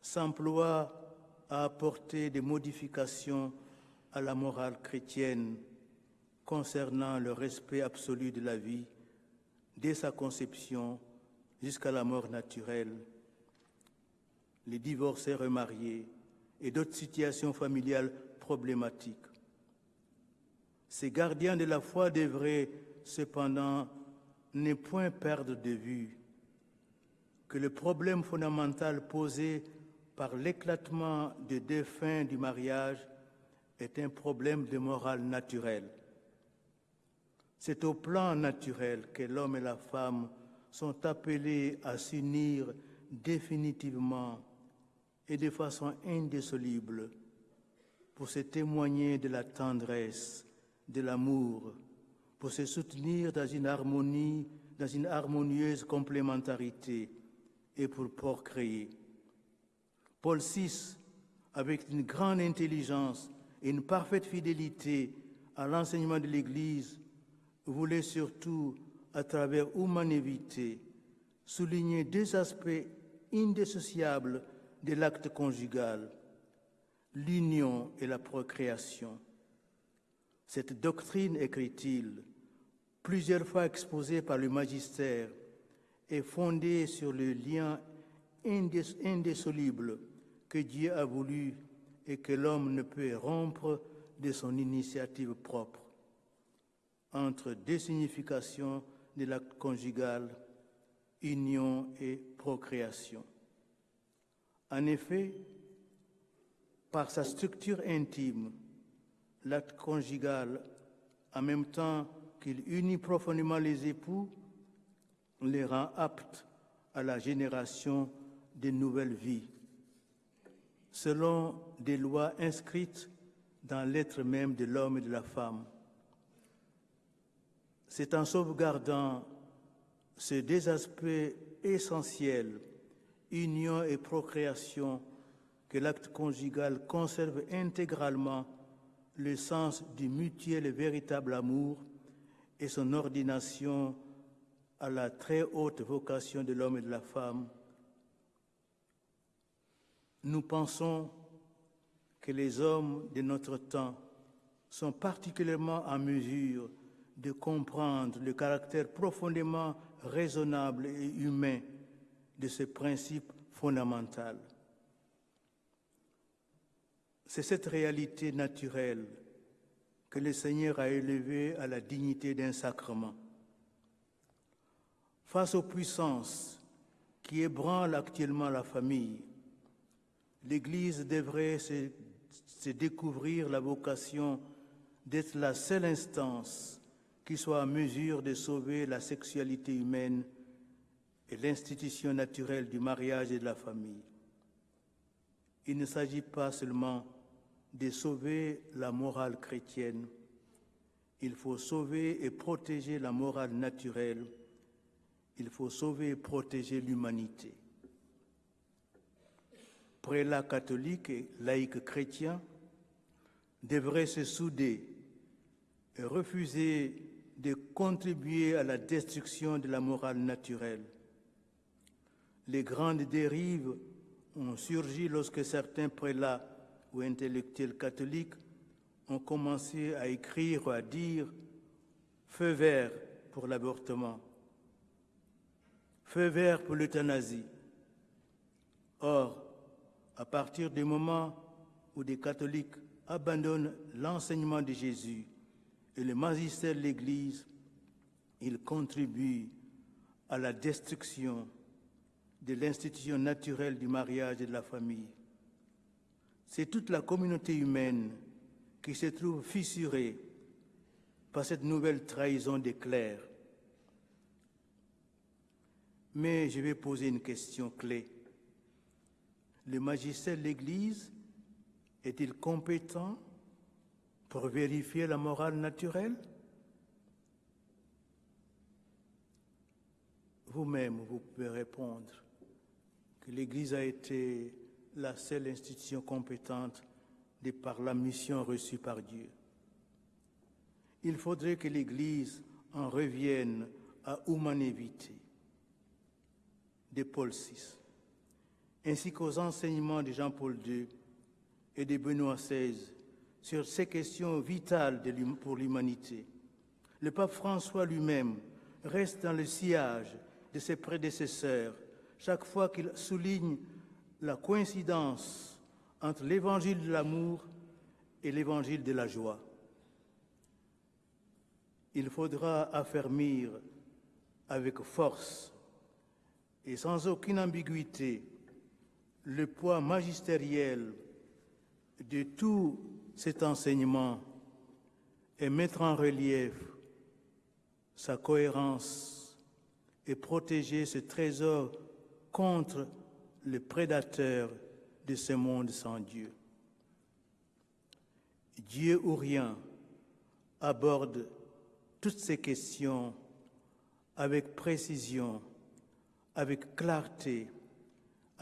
s'emploient à apporter des modifications à la morale chrétienne concernant le respect absolu de la vie dès sa conception jusqu'à la mort naturelle, les divorcés remariés et d'autres situations familiales problématiques. Ces gardiens de la foi devraient cependant ne point perdre de vue que le problème fondamental posé par l'éclatement des fins du mariage est un problème de morale naturelle. C'est au plan naturel que l'homme et la femme sont appelés à s'unir définitivement et de façon indissoluble pour se témoigner de la tendresse, de l'amour, pour se soutenir dans une harmonie, dans une harmonieuse complémentarité et pour procréer. Paul VI, avec une grande intelligence et une parfaite fidélité à l'enseignement de l'Église, voulait surtout, à travers humanité, souligner deux aspects indissociables de l'acte conjugal, l'union et la procréation. Cette doctrine, écrit-il, plusieurs fois exposée par le magistère, est fondée sur le lien indissoluble que Dieu a voulu et que l'homme ne peut rompre de son initiative propre entre deux significations de l'acte conjugal, union et procréation. En effet, par sa structure intime, l'acte conjugal, en même temps qu'il unit profondément les époux, les rend aptes à la génération de nouvelles vies. Selon des lois inscrites dans l'être même de l'homme et de la femme. C'est en sauvegardant ces deux aspects essentiels, union et procréation, que l'acte conjugal conserve intégralement le sens du mutuel et véritable amour et son ordination à la très haute vocation de l'homme et de la femme. Nous pensons que les hommes de notre temps sont particulièrement en mesure de comprendre le caractère profondément raisonnable et humain de ce principe fondamental. C'est cette réalité naturelle que le Seigneur a élevée à la dignité d'un sacrement. Face aux puissances qui ébranlent actuellement la famille, l'Église devrait se, découvrir la vocation d'être la seule instance qui soit en mesure de sauver la sexualité humaine et l'institution naturelle du mariage et de la famille. Il ne s'agit pas seulement de sauver la morale chrétienne. Il faut sauver et protéger la morale naturelle. Il faut sauver et protéger l'humanité. Prélats catholiques et laïcs chrétiens devraient se souder et refuser de contribuer à la destruction de la morale naturelle. Les grandes dérives ont surgi lorsque certains prélats ou intellectuels catholiques ont commencé à écrire ou à dire feu vert pour l'avortement, feu vert pour l'euthanasie. Or, à partir du moment où des catholiques abandonnent l'enseignement de Jésus et le magistère de l'Église, ils contribuent à la destruction de l'institution naturelle du mariage et de la famille c'est toute la communauté humaine qui se trouve fissurée par cette nouvelle trahison des clercs. Mais je vais poser une question clé. Le magistère de l'Église est-il compétent pour vérifier la morale naturelle? Vous-même, vous pouvez répondre que l'Église a été la seule institution compétente de par la mission reçue par Dieu. Il faudrait que l'Église en revienne à humanévité de Paul VI, ainsi qu'aux enseignements de Jean-Paul II et de Benoît XVI sur ces questions vitales pour l'humanité. Le pape François lui-même reste dans le sillage de ses prédécesseurs chaque fois qu'il souligne la coïncidence entre l'évangile de l'amour et l'évangile de la joie. Il faudra affermir avec force et sans aucune ambiguïté le poids magistériel de tout cet enseignement et mettre en relief sa cohérence et protéger ce trésor contre le prédateur de ce monde sans Dieu. Dieu ou rien aborde toutes ces questions avec précision, avec clarté,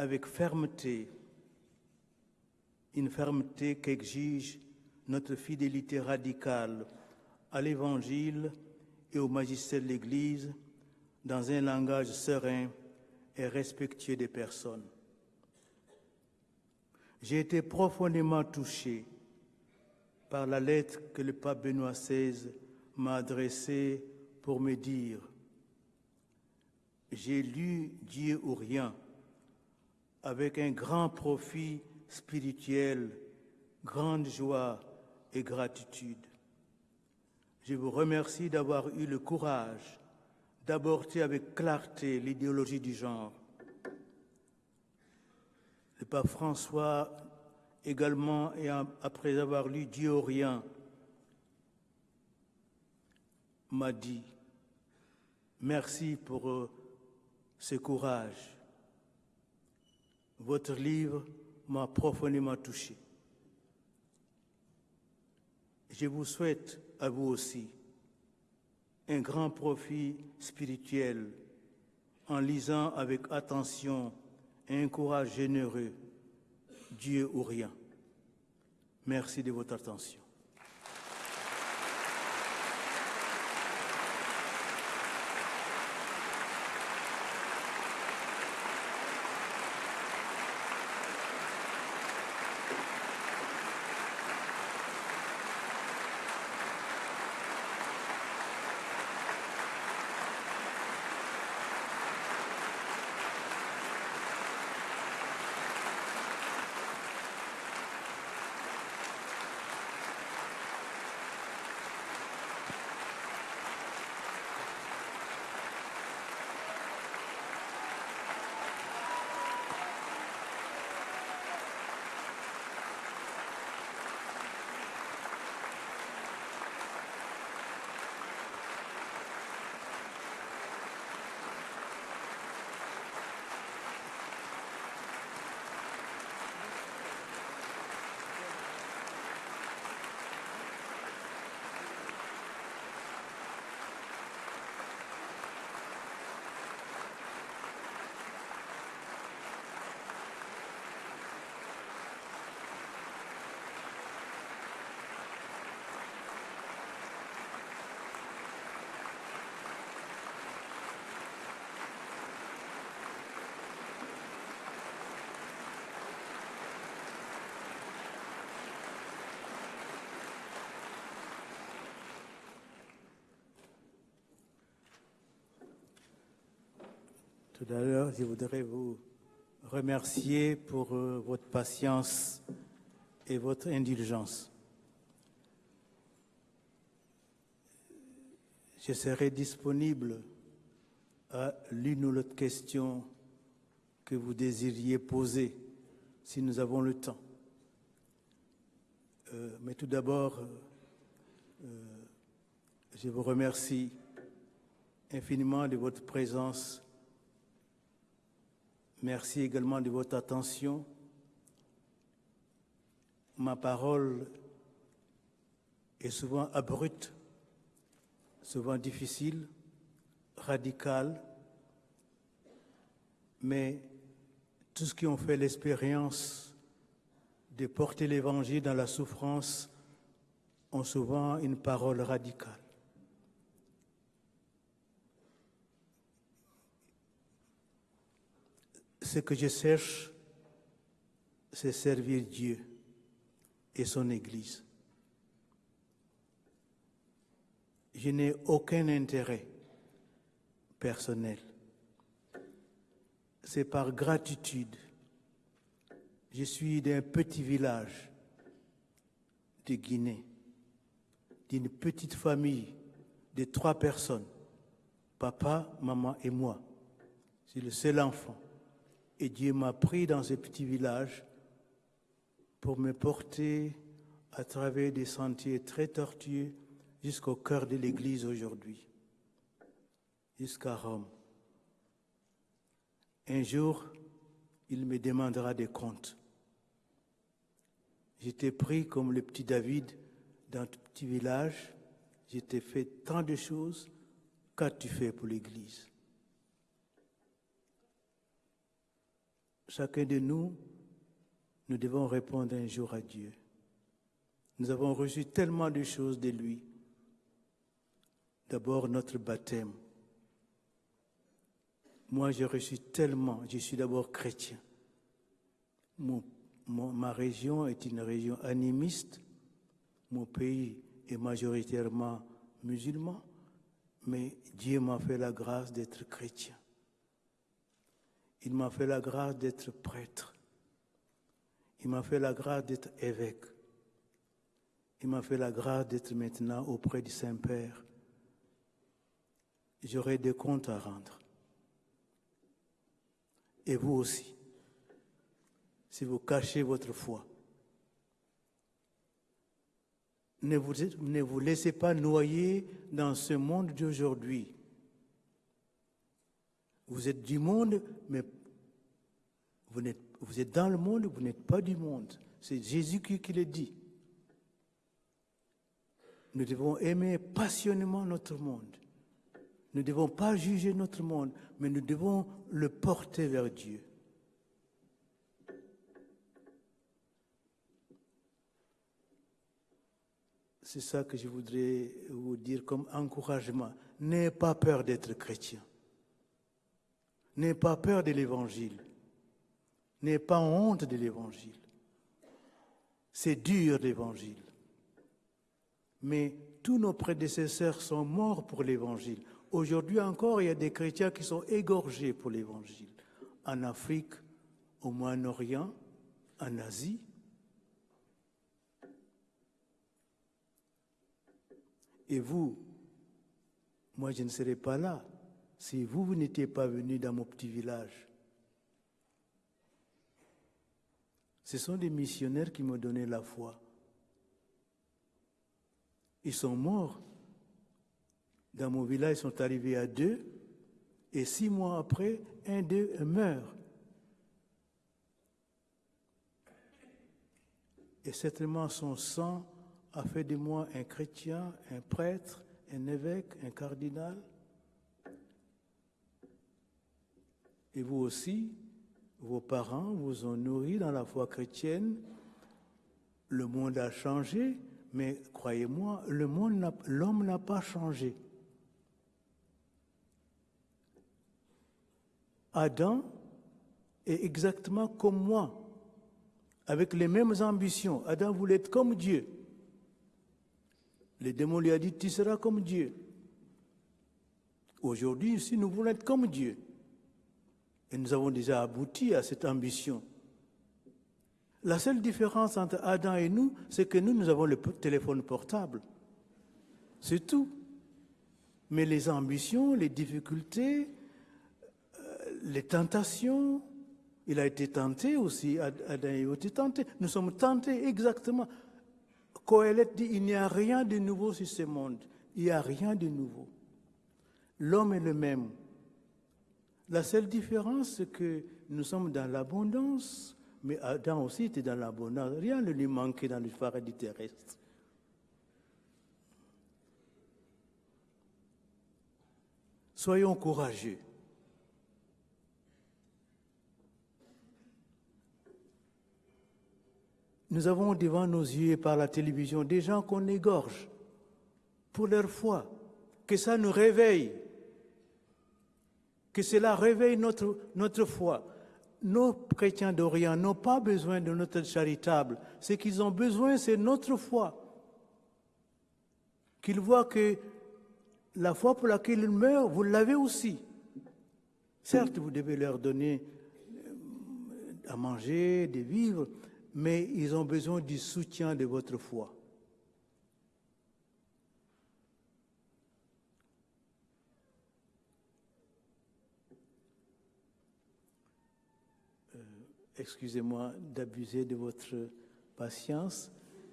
avec fermeté, une fermeté qu'exige notre fidélité radicale à l'Évangile et au magistère de l'Église dans un langage serein et respectueux des personnes. J'ai été profondément touché par la lettre que le pape Benoît XVI m'a adressée pour me dire J'ai lu Dieu ou rien avec un grand profit spirituel, grande joie et gratitude. Je vous remercie d'avoir eu le courage d'aborder avec clarté l'idéologie du genre. Le pape François également, et après avoir lu Dieu au rien, m'a dit merci pour euh, ce courage. Votre livre m'a profondément touché. je vous souhaite à vous aussi un grand profit spirituel en lisant avec attention et un courage généreux Dieu ou rien. Merci de votre attention. Tout à l'heure, je voudrais vous remercier pour euh, votre patience et votre indulgence. Je serai disponible à l'une ou l'autre question que vous désiriez poser si nous avons le temps. Euh, mais tout d'abord, euh, je vous remercie infiniment de votre présence Merci également de votre attention. Ma parole est souvent abrupte, souvent difficile, radicale, mais tous ceux qui ont fait l'expérience de porter l'Évangile dans la souffrance ont souvent une parole radicale. Ce que je cherche, c'est servir Dieu et son Église. Je n'ai aucun intérêt personnel. C'est par gratitude. Je suis d'un petit village de Guinée, d'une petite famille de trois personnes, papa, maman et moi. C'est le seul enfant. Et Dieu m'a pris dans ce petit village pour me porter à travers des sentiers très tortueux jusqu'au cœur de l'Église aujourd'hui, jusqu'à Rome. Un jour, il me demandera des comptes. J'étais pris comme le petit David dans ce petit village. J'étais fait tant de choses. Qu'as-tu fait pour l'Église? Chacun de nous, nous devons répondre un jour à Dieu. Nous avons reçu tellement de choses de lui. D'abord notre baptême. Moi, j'ai reçu tellement. Je suis d'abord chrétien. ma région est une région animiste. Mon pays est majoritairement musulman. Mais Dieu m'a fait la grâce d'être chrétien. Il m'a fait la grâce d'être prêtre. Il m'a fait la grâce d'être évêque. Il m'a fait la grâce d'être maintenant auprès du Saint-Père. J'aurai des comptes à rendre. Et vous aussi, si vous cachez votre foi. Ne vous, ne vous laissez pas noyer dans ce monde d'aujourd'hui. Vous êtes du monde, mais vous êtes, dans le monde, vous n'êtes pas du monde. C'est Jésus qui, qui le dit. Nous devons aimer passionnément notre monde. Nous ne devons pas juger notre monde, mais nous devons le porter vers Dieu. C'est ça que je voudrais vous dire comme encouragement. N'ayez pas peur d'être chrétien. N'ayez pas peur de l'évangile. N'ayez pas honte de l'évangile. C'est dur l'évangile. Mais tous nos prédécesseurs sont morts pour l'évangile. Aujourd'hui encore, il y a des chrétiens qui sont égorgés pour l'évangile. En Afrique, au Moyen-Orient, en Asie. Et vous, moi je ne serais pas là si vous, vous n'étiez pas venu dans mon petit village. Ce sont des missionnaires qui m'ont donné la foi. Ils sont morts. Dans mon village, ils sont arrivés à deux. Et six mois après, un d'eux meurt. Et certainement son sang a fait de moi un chrétien, un prêtre, un évêque, un cardinal. Et vous aussi, vos parents vous ont nourri dans la foi chrétienne. Le monde a changé, mais croyez-moi, l'homme n'a pas changé. Adam est exactement comme moi, avec les mêmes ambitions. Adam voulait être comme Dieu. Le démon lui a dit, tu seras comme Dieu. Aujourd'hui, ici, nous voulons être comme Dieu. Et nous avons déjà abouti à cette ambition. La seule différence entre Adam et nous, c'est que nous, nous avons le téléphone portable. C'est tout. Mais les ambitions, les difficultés, euh, les tentations, il a été tenté aussi, Adam a été tenté. Nous sommes tentés exactement. Coëlette dit, il n'y a rien de nouveau sur ce monde. Il n'y a rien de nouveau. L'homme est le même. La seule différence, c'est que nous sommes dans l'abondance, mais Adam aussi était dans l'abondance. Rien ne lui manquait dans le paradis terrestre. Soyons courageux. Nous avons devant nos yeux par la télévision des gens qu'on égorge pour leur foi. Que ça nous réveille que cela réveille notre, foi. Nos chrétiens d'Orient n'ont pas besoin de notre charitable. Ce qu'ils ont besoin, c'est notre foi. Qu'ils voient que la foi pour laquelle ils meurent, vous l'avez aussi. Certes, vous devez leur donner euh, à manger, des vivres, mais ils ont besoin du soutien de votre foi. Excusez-moi d'abuser de votre patience,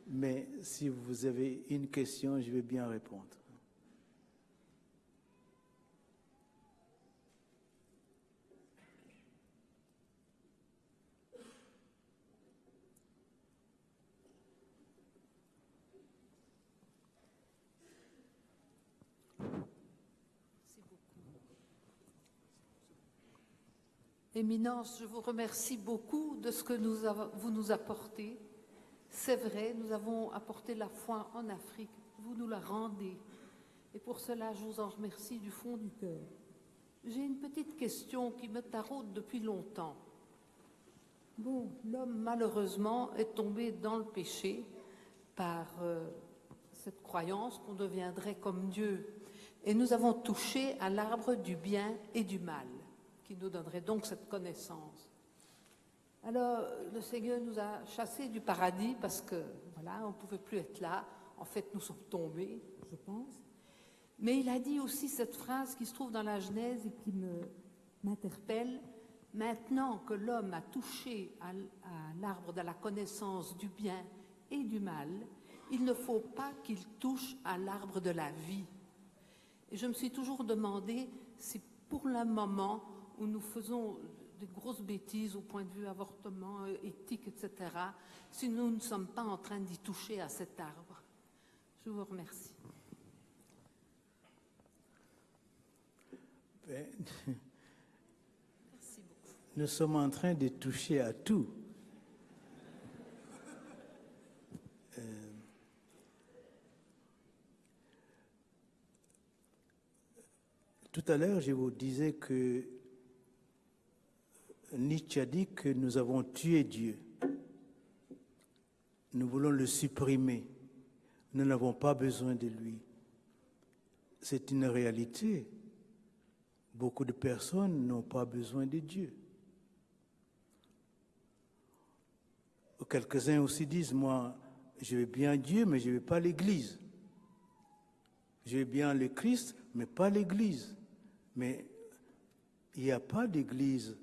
mais si vous avez une question, je vais bien répondre. Éminence, je vous remercie beaucoup de ce que vous nous apportez. C'est vrai, nous avons apporté la foi en Afrique, vous nous la rendez. Et pour cela, je vous en remercie du fond du cœur. J'ai une petite question qui me taraude depuis longtemps. Bon, l'homme, malheureusement, est tombé dans le péché par euh, cette croyance qu'on deviendrait comme Dieu. Et nous avons touché à l'arbre du bien et du mal qui nous donnerait donc cette connaissance. Alors, le Seigneur nous a chassés du paradis parce que, voilà, on ne pouvait plus être là. En fait, nous sommes tombés, je pense. Mais il a dit aussi cette phrase qui se trouve dans la Genèse et qui m'interpelle. Maintenant que l'homme a touché à, l'arbre de la connaissance du bien et du mal, il ne faut pas qu'il touche à l'arbre de la vie. Et je me suis toujours demandé si pour le moment, où nous faisons des grosses bêtises au point de vue avortement, euh, éthique, etc., si nous ne sommes pas en train d'y toucher à cet arbre. Je vous remercie. Ben, Merci beaucoup. Nous sommes en train de toucher à tout. Euh, tout à l'heure, je vous disais que Nietzsche a dit que nous avons tué Dieu. Nous voulons le supprimer. Nous n'avons pas besoin de lui. C'est une réalité. Beaucoup de personnes n'ont pas besoin de Dieu. Quelques-uns aussi disent, moi, je veux bien Dieu, mais je ne veux pas l'Église. Je veux bien le Christ, mais pas l'Église. Mais il n'y a pas d'Église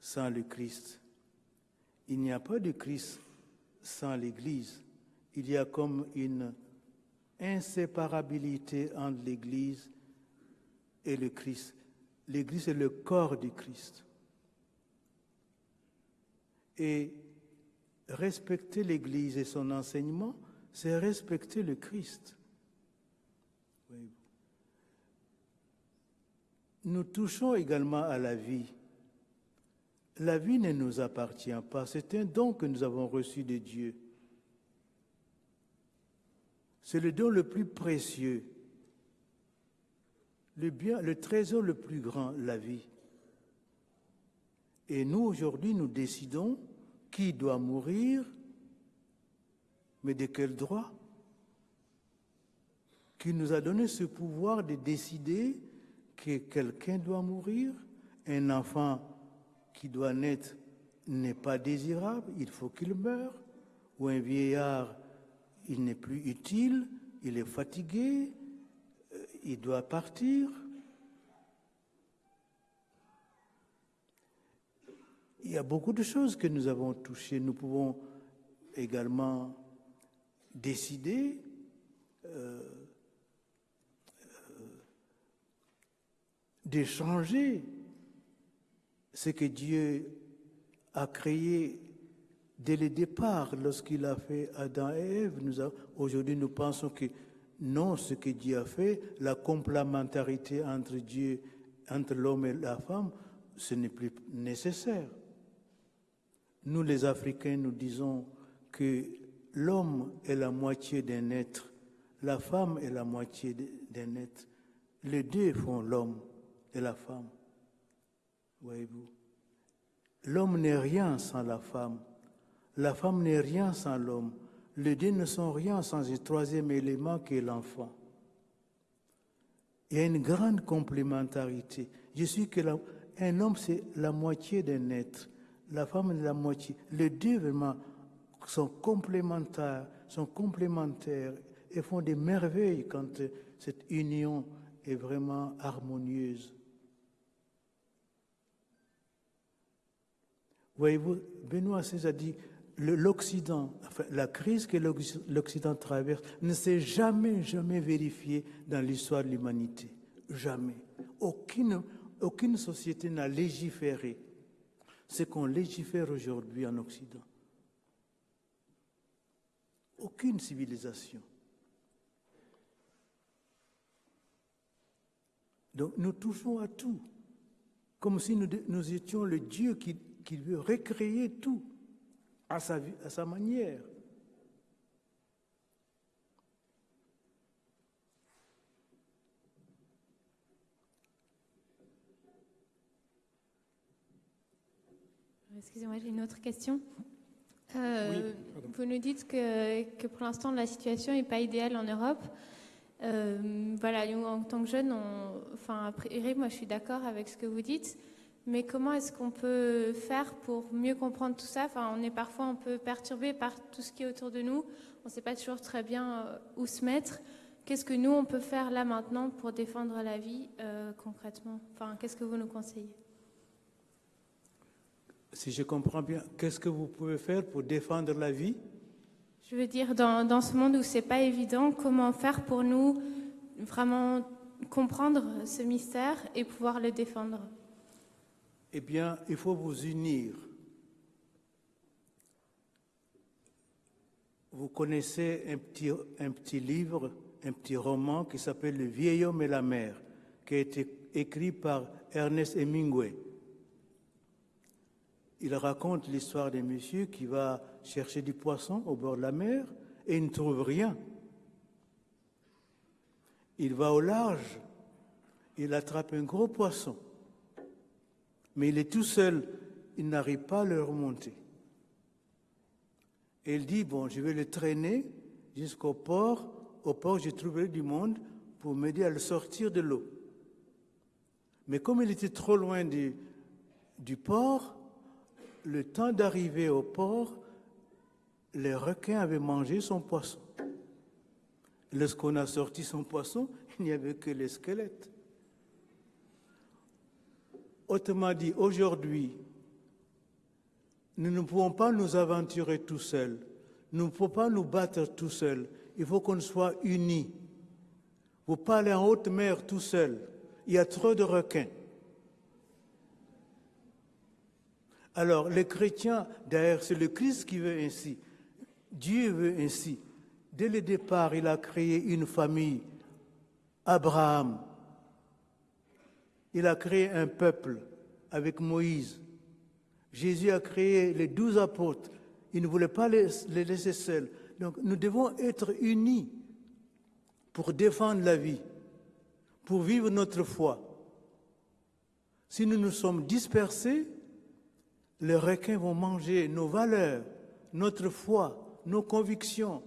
sans le Christ. Il n'y a pas de Christ sans l'Église. Il y a comme une inséparabilité entre l'Église et le Christ. L'Église est le corps du Christ. Et respecter l'Église et son enseignement, c'est respecter le Christ. Nous touchons également à la vie. La vie ne nous appartient pas, c'est un don que nous avons reçu de Dieu. C'est le don le plus précieux, le bien, le trésor le plus grand, la vie. Et nous, aujourd'hui, nous décidons qui doit mourir, mais de quel droit Qui nous a donné ce pouvoir de décider que quelqu'un doit mourir Un enfant qui doit naître n'est pas désirable, il faut qu'il meure. Ou un vieillard, il n'est plus utile, il est fatigué, il doit partir. Il y a beaucoup de choses que nous avons touchées. Nous pouvons également décider euh, euh, d'échanger ce que Dieu a créé dès le départ lorsqu'il a fait Adam et Ève. Aujourd'hui, nous pensons que non, ce que Dieu a fait, la complémentarité entre Dieu, entre l'homme et la femme, ce n'est plus nécessaire. Nous, les Africains, nous disons que l'homme est la moitié d'un être, la femme est la moitié d'un être. Les deux font l'homme et la femme. Voyez-vous L'homme n'est rien sans la femme. La femme n'est rien sans l'homme. Les deux ne sont rien sans un troisième élément qui est l'enfant. Il y a une grande complémentarité. Je suis que la, un homme, c'est la moitié d'un être. La femme est la moitié. Les deux vraiment sont complémentaires, sont complémentaires et font des merveilles quand cette union est vraiment harmonieuse. Voyez-vous, Benoît XVI a dit l'Occident, la crise que l'Occident traverse ne s'est jamais, jamais vérifiée dans l'histoire de l'humanité. Jamais. Aucune, aucune société n'a légiféré ce qu'on légifère aujourd'hui en Occident. Aucune civilisation. Donc nous touchons à tout, comme si nous étions le Dieu qui, qui veut recréer tout à sa, à sa manière. Excusez-moi, j'ai une autre question. Euh, vous nous dites que, que pour l'instant la situation n'est pas idéale en Europe. Euh, voilà, nous, en tant que jeunes, on, enfin, après, moi je suis d'accord avec ce que vous dites, mais comment est-ce qu'on peut faire pour mieux comprendre tout ça? Enfin, On est parfois un peu perturbé par tout ce qui est autour de nous, on ne sait pas toujours très bien euh, où se mettre. Qu'est-ce que nous, on peut faire là maintenant pour défendre la vie euh, concrètement? Enfin, Qu'est-ce que vous nous conseillez? Si je comprends bien, qu'est-ce que vous pouvez faire pour défendre la vie? Je veux dire, dans, dans ce monde où c'est pas évident, comment faire pour nous vraiment comprendre ce mystère et pouvoir le défendre? Eh bien, il faut vous unir. Vous connaissez un petit, livre un petit roman qui s'appelle Le vieil homme et la mer, qui a été écrit par Ernest Hemingway. Il raconte l'histoire d'un monsieur qui va chercher du poisson au bord de la mer et il ne trouve rien. Il va au large, il attrape un gros poisson, mais il est tout seul, il n'arrive pas à le remonter. Et il dit, bon, je vais le traîner jusqu'au port, au port je trouverai du monde pour m'aider à le sortir de l'eau. Mais comme il était trop loin du, du port, le temps d'arriver au port, les requins avaient mangé son poisson. Lorsqu'on a sorti son poisson, il n'y avait que les squelettes. Autrement dit, aujourd'hui, nous ne pouvons pas nous aventurer tout seuls. Nous ne pouvons pas nous battre tout seuls. Il faut qu'on soit unis. Vous parlez en haute mer tout seul. Il y a trop de requins. Alors, les chrétiens, d'ailleurs, c'est le Christ qui veut ainsi. Dieu veut ainsi. Dès le départ, il a créé une famille, Abraham. Il a créé un peuple avec Moïse. Jésus a créé les douze apôtres. Il ne voulait pas les, laisser seuls. Donc nous devons être unis pour défendre la vie, pour vivre notre foi. Si nous nous sommes dispersés, les requins vont manger nos valeurs, notre foi, nos convictions.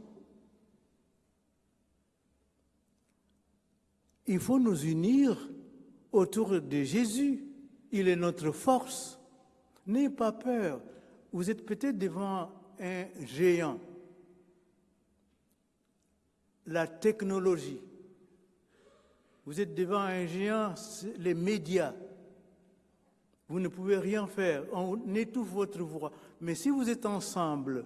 Il faut nous unir autour de Jésus. Il est notre force. N'ayez pas peur. Vous êtes peut-être devant un géant. La technologie. Vous êtes devant un géant, les médias. Vous ne pouvez rien faire. On étouffe votre voix. Mais si vous êtes ensemble,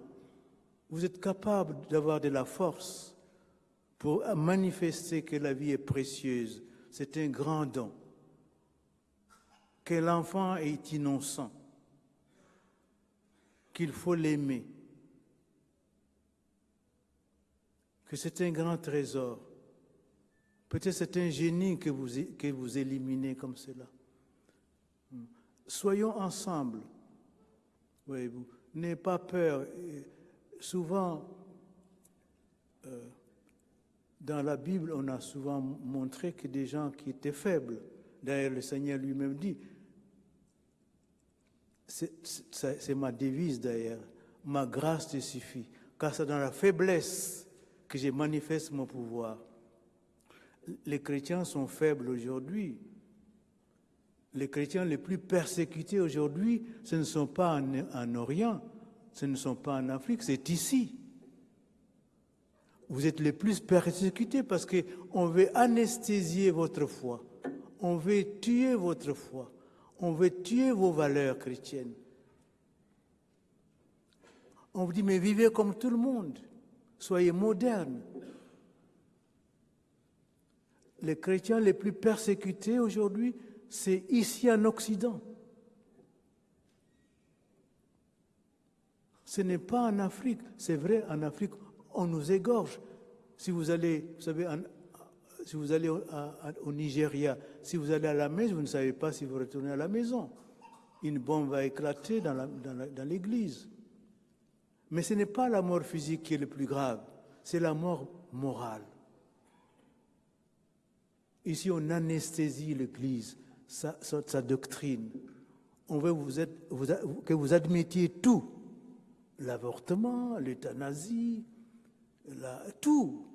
vous êtes capable d'avoir de la force pour manifester que la vie est précieuse. C'est un grand don. Que l'enfant est innocent. Qu'il faut l'aimer. Que c'est un grand trésor. Peut-être c'est un génie que vous, éliminez comme cela. Soyons ensemble. Voyez-vous, n'ayez pas peur. souvent, euh, dans la Bible, on a souvent montré que des gens qui étaient faibles, d'ailleurs le Seigneur lui-même dit, c'est ma devise d'ailleurs, ma grâce te suffit, car c'est dans la faiblesse que je manifeste mon pouvoir. Les chrétiens sont faibles aujourd'hui, les chrétiens les plus persécutés aujourd'hui, ce ne sont pas en, Orient, ce ne sont pas en Afrique, c'est ici. Vous êtes les plus persécutés parce qu'on veut anesthésier votre foi, on veut tuer votre foi, on veut tuer vos valeurs chrétiennes. On vous dit, mais vivez comme tout le monde, soyez modernes. Les chrétiens les plus persécutés aujourd'hui, c'est ici en Occident. Ce n'est pas en Afrique. C'est vrai, en Afrique, on nous égorge. Si vous allez, vous savez, si vous allez au, Nigeria, si vous allez à la messe, vous ne savez pas si vous retournez à la maison. Une bombe va éclater dans l'église. Mais ce n'est pas la mort physique qui est le plus grave, c'est la mort morale. Ici, on anesthésie l'église sa, doctrine. On veut vous que vous admettiez tout. L'avortement, l'euthanasie, tout.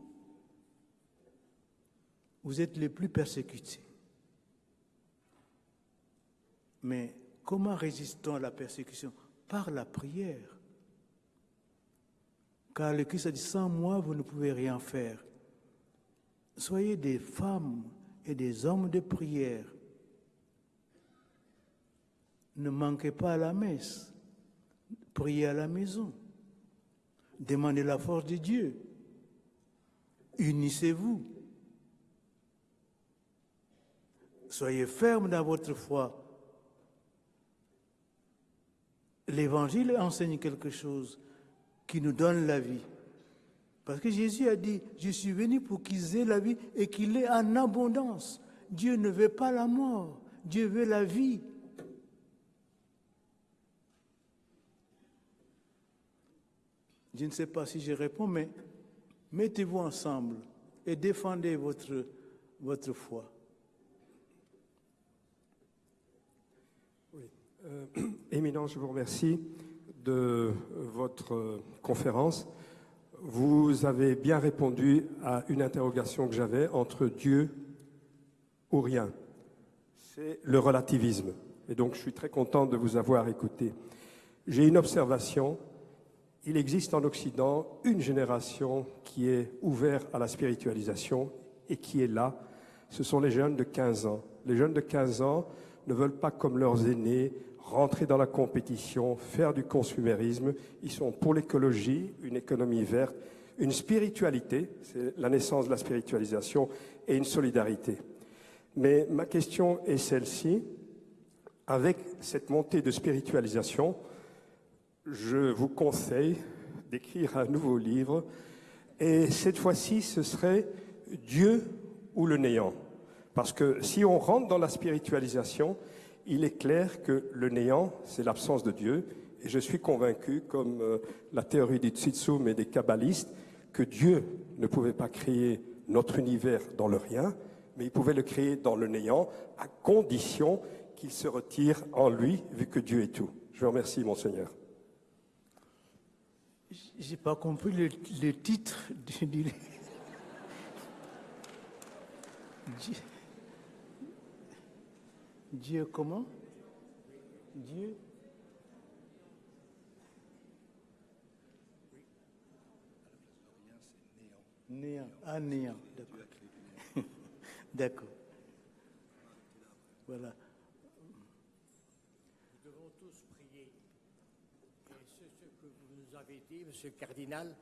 Vous êtes les plus persécutés. Mais comment résistons à la persécution Par la prière. Car le Christ a dit, sans moi, vous ne pouvez rien faire. Soyez des femmes et des hommes de prière ne manquez pas à la messe. Priez à la maison. Demandez la force de Dieu. Unissez-vous. Soyez ferme dans votre foi. L'Évangile enseigne quelque chose qui nous donne la vie. Parce que Jésus a dit, je suis venu pour qu'ils aient la vie et qu'il ait en abondance. Dieu ne veut pas la mort, Dieu veut la vie. Je ne sais pas si je réponds, mais mettez-vous ensemble et défendez votre, votre foi. Oui. Euh, Éminent, je vous remercie de votre conférence. Vous avez bien répondu à une interrogation que j'avais entre Dieu ou rien. C'est le relativisme. Et donc je suis très content de vous avoir écouté. J'ai une observation. Il existe en Occident une génération qui est ouverte à la spiritualisation et qui est là. Ce sont les jeunes de 15 ans. Les jeunes de 15 ans ne veulent pas, comme leurs aînés, rentrer dans la compétition, faire du consumérisme. Ils sont pour l'écologie, une économie verte, une spiritualité, c'est la naissance de la spiritualisation, et une solidarité. Mais ma question est celle-ci. Avec cette montée de spiritualisation, je vous conseille d'écrire un nouveau livre. Et cette fois-ci, ce serait Dieu ou le néant. Parce que si on rentre dans la spiritualisation, il est clair que le néant, c'est l'absence de Dieu. Et je suis convaincu, comme euh, la théorie du Tsitsum et des kabbalistes, que Dieu ne pouvait pas créer notre univers dans le rien, mais il pouvait le créer dans le néant, à condition qu'il se retire en lui, vu que Dieu est tout. Je vous remercie, Monseigneur. J'ai pas compris le, le titre du livre. Dieu, comment? Dieu? Néant. Ah, néant, d'accord. d'accord. Voilà. Nous devons tous prier. Et c'est ce que vous nous avez dit, Monsieur le Cardinal,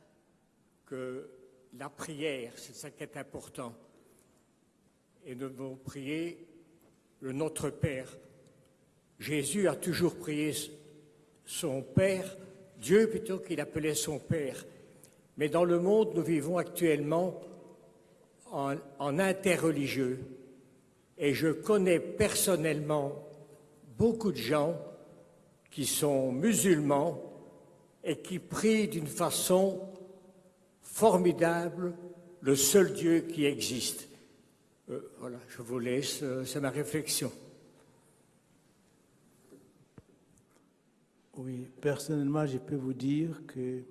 que la prière, c'est ça qui est important. Et nous devons prier le Notre Père. Jésus a toujours prié son Père, Dieu plutôt qu'il appelait son Père. Mais dans le monde, nous vivons actuellement en, en interreligieux. Et je connais personnellement beaucoup de gens qui sont musulmans et qui prient d'une façon formidable le seul Dieu qui existe. Euh, voilà, je vous laisse, euh, c'est ma réflexion. Oui, personnellement, je peux vous dire que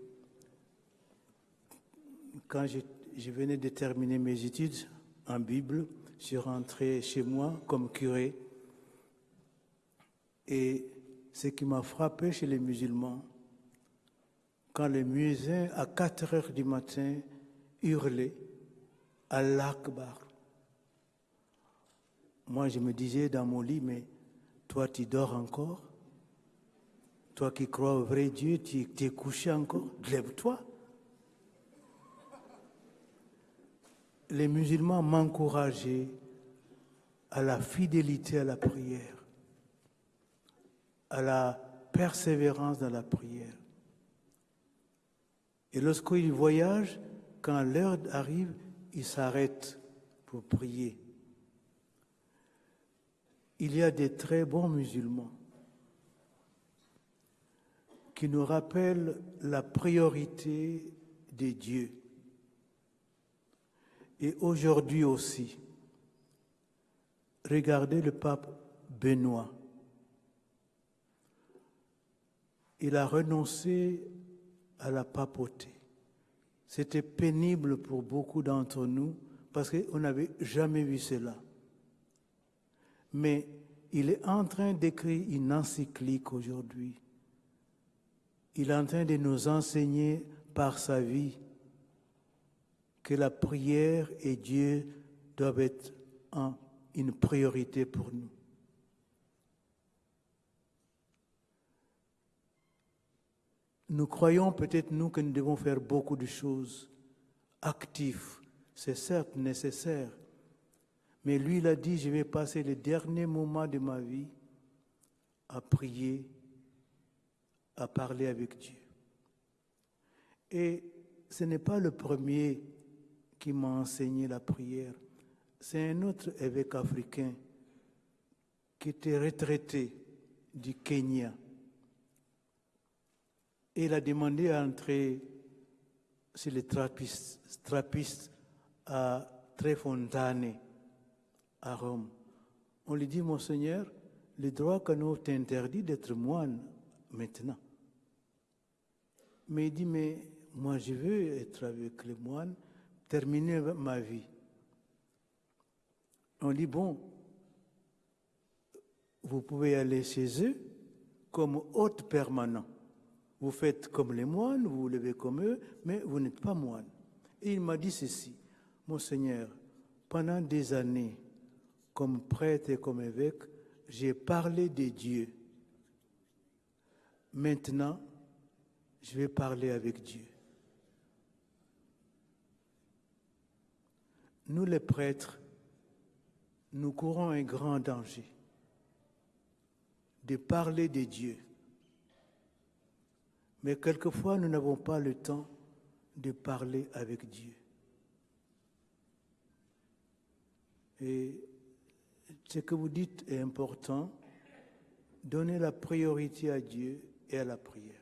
quand je, je venais de terminer mes études en Bible, je suis rentré chez moi comme curé. Et ce qui m'a frappé chez les musulmans, quand les muezzins, à 4 heures du matin, hurlaient Allah Akbar. Moi, je me disais dans mon lit, mais toi, tu dors encore? Toi qui crois au vrai Dieu, tu es couché encore? Lève-toi. Les musulmans m'encourageaient à la fidélité à la prière, à la persévérance dans la prière. Et lorsqu'ils voyagent, quand l'heure arrive, ils s'arrêtent pour prier. Il y a des très bons musulmans qui nous rappellent la priorité des dieux. Et aujourd'hui aussi, regardez le pape Benoît. Il a renoncé à la papauté. C'était pénible pour beaucoup d'entre nous parce qu'on n'avait jamais vu cela. Mais il est en train d'écrire une encyclique aujourd'hui. Il est en train de nous enseigner par sa vie que la prière et Dieu doivent être un, une priorité pour nous. Nous croyons peut-être, nous, que nous devons faire beaucoup de choses actives. C'est certes nécessaire. Mais lui, il a dit, je vais passer les derniers moments de ma vie à prier, à parler avec Dieu. Et ce n'est pas le premier qui m'a enseigné la prière. C'est un autre évêque africain qui était retraité du Kenya. Et il a demandé à entrer sur les trappistes à Trefontane, à Rome. On lui dit, Monseigneur, le droit nous t'interdit d'être moine maintenant. Mais il dit, mais moi je veux être avec les moines, terminer ma vie. On dit, bon, vous pouvez aller chez eux comme hôte permanent. Vous faites comme les moines, vous vous levez comme eux, mais vous n'êtes pas moine. Et il m'a dit ceci, Monseigneur, pendant des années, comme prêtre et comme évêque, j'ai parlé de Dieu. Maintenant, je vais parler avec Dieu. Nous les prêtres, nous courons un grand danger de parler de Dieu. Mais quelquefois, nous n'avons pas le temps de parler avec Dieu. Et ce que vous dites est important. Donnez la priorité à Dieu et à la prière.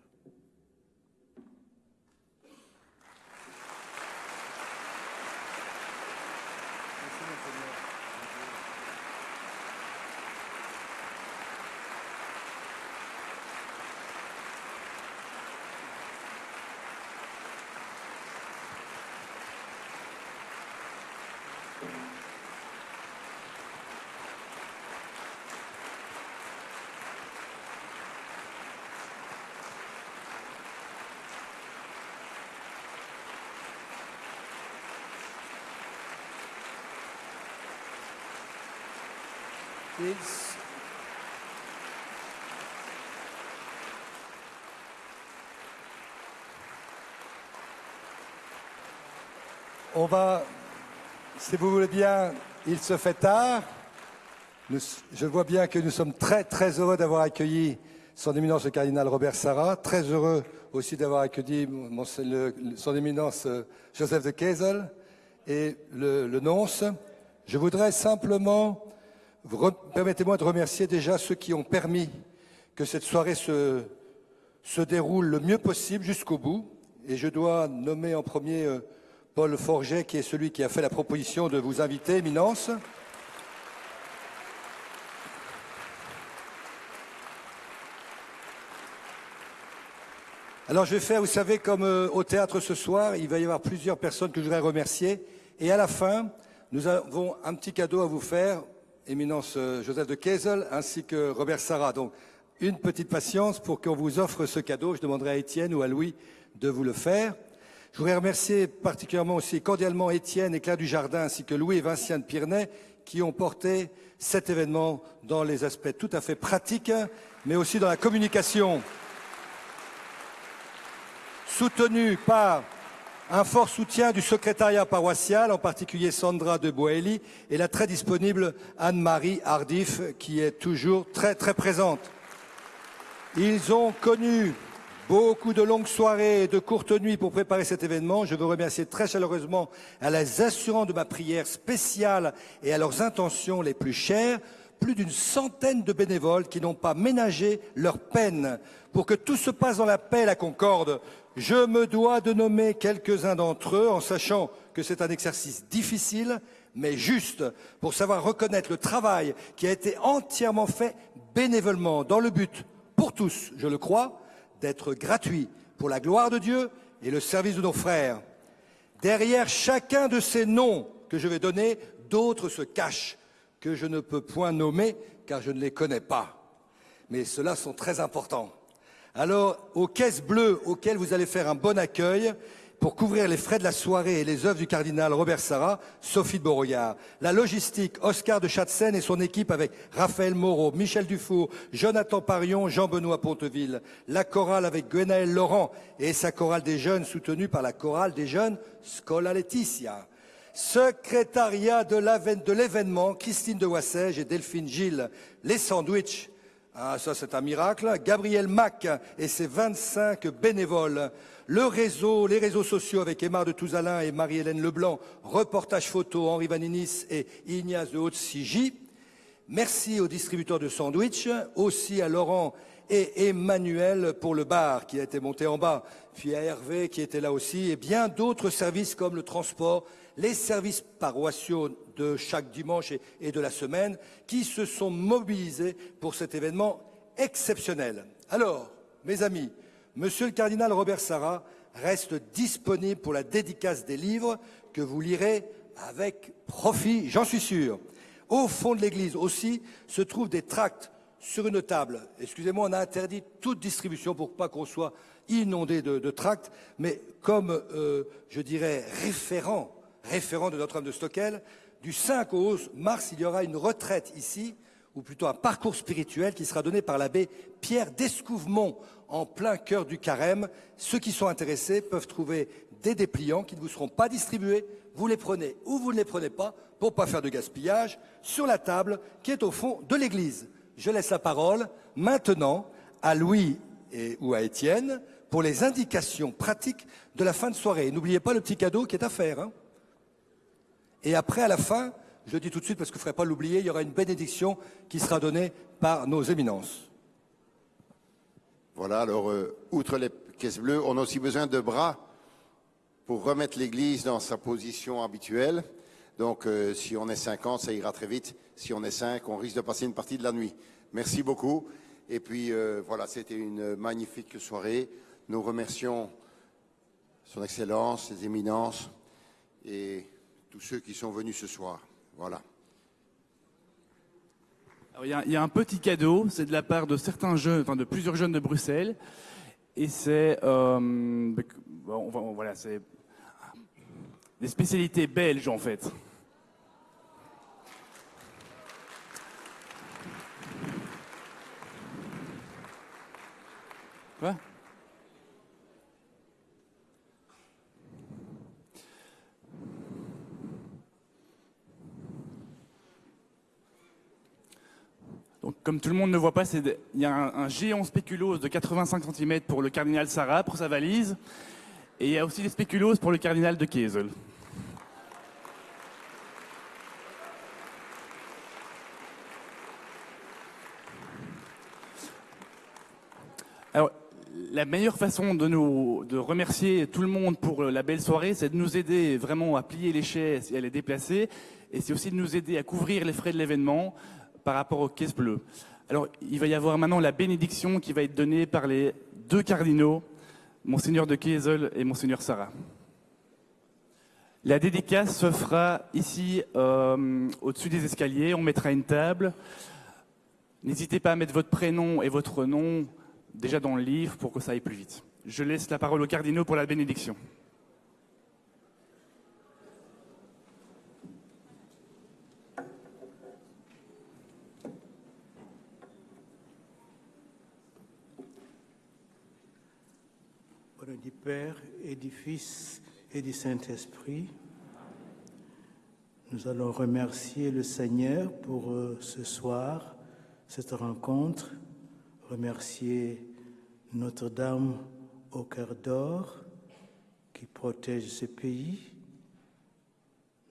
On va, si vous voulez bien, il se fait tard. je vois bien que nous sommes très très heureux d'avoir accueilli son éminence le cardinal Robert Sarah, très heureux aussi d'avoir accueilli son éminence euh, Joseph de Kessel et le nonce. Je voudrais simplement Permettez-moi de remercier déjà ceux qui ont permis que cette soirée se, déroule le mieux possible jusqu'au bout. Et je dois nommer en premier euh, Paul Forget, qui est celui qui a fait la proposition de vous inviter, Éminence. Alors je vais faire, vous savez, comme euh, au théâtre ce soir, il va y avoir plusieurs personnes que je voudrais remercier. Et à la fin, nous avons un petit cadeau à vous faire éminence euh, Joseph de Kessel ainsi que Robert Sarah. Donc, une petite patience pour qu'on vous offre ce cadeau. Je demanderai à Étienne ou à Louis de vous le faire. Je voudrais remercier particulièrement aussi cordialement Étienne et Claire Dujardin ainsi que Louis et Vincent de Pirnet qui ont porté cet événement dans les aspects tout à fait pratiques, mais aussi dans la communication. Soutenu par un fort soutien du secrétariat paroissial, en particulier Sandra de Boeli, et la très disponible Anne-Marie Hardif, qui est toujours très très présente. Ils ont connu beaucoup de longues soirées et de courtes nuits pour préparer cet événement. Je veux remercier très chaleureusement à les assurants de ma prière spéciale et à leurs intentions les plus chères, plus d'une centaine de bénévoles qui n'ont pas ménagé leur peine pour que tout se passe dans la paix et la concorde. Je me dois de nommer quelques-uns d'entre eux en sachant que c'est un exercice difficile, mais juste pour savoir reconnaître le travail qui a été entièrement fait bénévolement dans le but, pour tous, je le crois, d'être gratuit pour la gloire de Dieu et le service de nos frères. Derrière chacun de ces noms que je vais donner, d'autres se cachent que je ne peux point nommer car je ne les connais pas. Mais ceux-là sont très importants. Alors, aux caisses bleues auxquelles vous allez faire un bon accueil, pour couvrir les frais de la soirée et les œuvres du cardinal Robert Sarra, Sophie de Beauregard. La logistique, Oscar de Chatzen et son équipe avec Raphaël Moreau, Michel Dufour, Jonathan Parion, Jean-Benoît Ponteville. La chorale avec Gwenaël Laurent et sa chorale des jeunes soutenue par la chorale des jeunes Scola Laetitia. Secrétariat de l'événement, Christine de Wassège et Delphine Gilles. Les sandwichs, Ah, ça, c'est un miracle. Gabriel Mac et ses 25 bénévoles. Le réseau, les réseaux sociaux avec Emma de Touzalin et Marie-Hélène Leblanc. Reportage photo Henri Vaninis et Ignace de Haute-Sigy. Merci aux distributeurs de sandwich, aussi à Laurent et Emmanuel pour le bar qui a été monté en bas, puis à Hervé qui était là aussi, et bien d'autres services comme le transport, les services paroissiaux de chaque dimanche et de la semaine qui se sont mobilisés pour cet événement exceptionnel. Alors, mes amis, Monsieur le cardinal Robert Sarra reste disponible pour la dédicace des livres que vous lirez avec profit, j'en suis sûr. Au fond de l'église aussi se trouvent des tracts sur une table. Excusez-moi, on a interdit toute distribution pour pas qu'on soit inondé de, tracts, mais comme, euh, je dirais, référent, référent de Notre-Dame de Stockel, du 5 au 11 mars, il y aura une retraite ici, ou plutôt un parcours spirituel qui sera donné par l'abbé Pierre Descouvemont en plein cœur du carême. Ceux qui sont intéressés peuvent trouver des dépliants qui ne vous seront pas distribués. Vous les prenez ou vous ne les prenez pas pour ne pas faire de gaspillage sur la table qui est au fond de l'église. Je laisse la parole maintenant à Louis et, ou à Étienne pour les indications pratiques de la fin de soirée. N'oubliez pas le petit cadeau qui est à faire. Hein. Et après, à la fin, je le dis tout de suite parce qu'il ne faudrait pas l'oublier, il y aura une bénédiction qui sera donnée par nos éminences. Voilà, alors, euh, outre les caisses bleues, on a aussi besoin de bras pour remettre l'église dans sa position habituelle. Donc, euh, si on est 50, ça ira très vite. Si on est 5, on risque de passer une partie de la nuit. Merci beaucoup. Et puis, euh, voilà, c'était une magnifique soirée. Nous remercions Son Excellence, ses éminences et tous ceux qui sont venus ce soir. Voilà. il, y a, un petit cadeau, c'est de la part de certains jeunes, enfin de plusieurs jeunes de Bruxelles, et c'est, euh, voilà, c'est des spécialités belges en fait. Quoi? Comme tout le monde ne voit pas, il y a un, géant spéculose de 85 cm pour le cardinal Sarah, pour sa valise. Et il y a aussi des spéculoses pour le cardinal de Kiesel. Alors, la meilleure façon de, nous, de remercier tout le monde pour la belle soirée, c'est de nous aider vraiment à plier les chaises et à les déplacer. Et c'est aussi de nous aider à couvrir les frais de l'événement par rapport aux caisses bleues. Alors, il va y avoir maintenant la bénédiction qui va être donnée par les deux cardinaux, Monseigneur de Kiesel et Monseigneur Sarah. La dédicace se fera ici, euh, au-dessus des escaliers. On mettra une table. N'hésitez pas à mettre votre prénom et votre nom déjà dans le livre pour que ça aille plus vite. Je laisse la parole aux cardinaux pour la bénédiction. Du Père et du Fils et du Saint-Esprit. Nous allons remercier le Seigneur pour euh, ce soir, cette rencontre, remercier Notre-Dame au cœur d'or qui protège ce pays.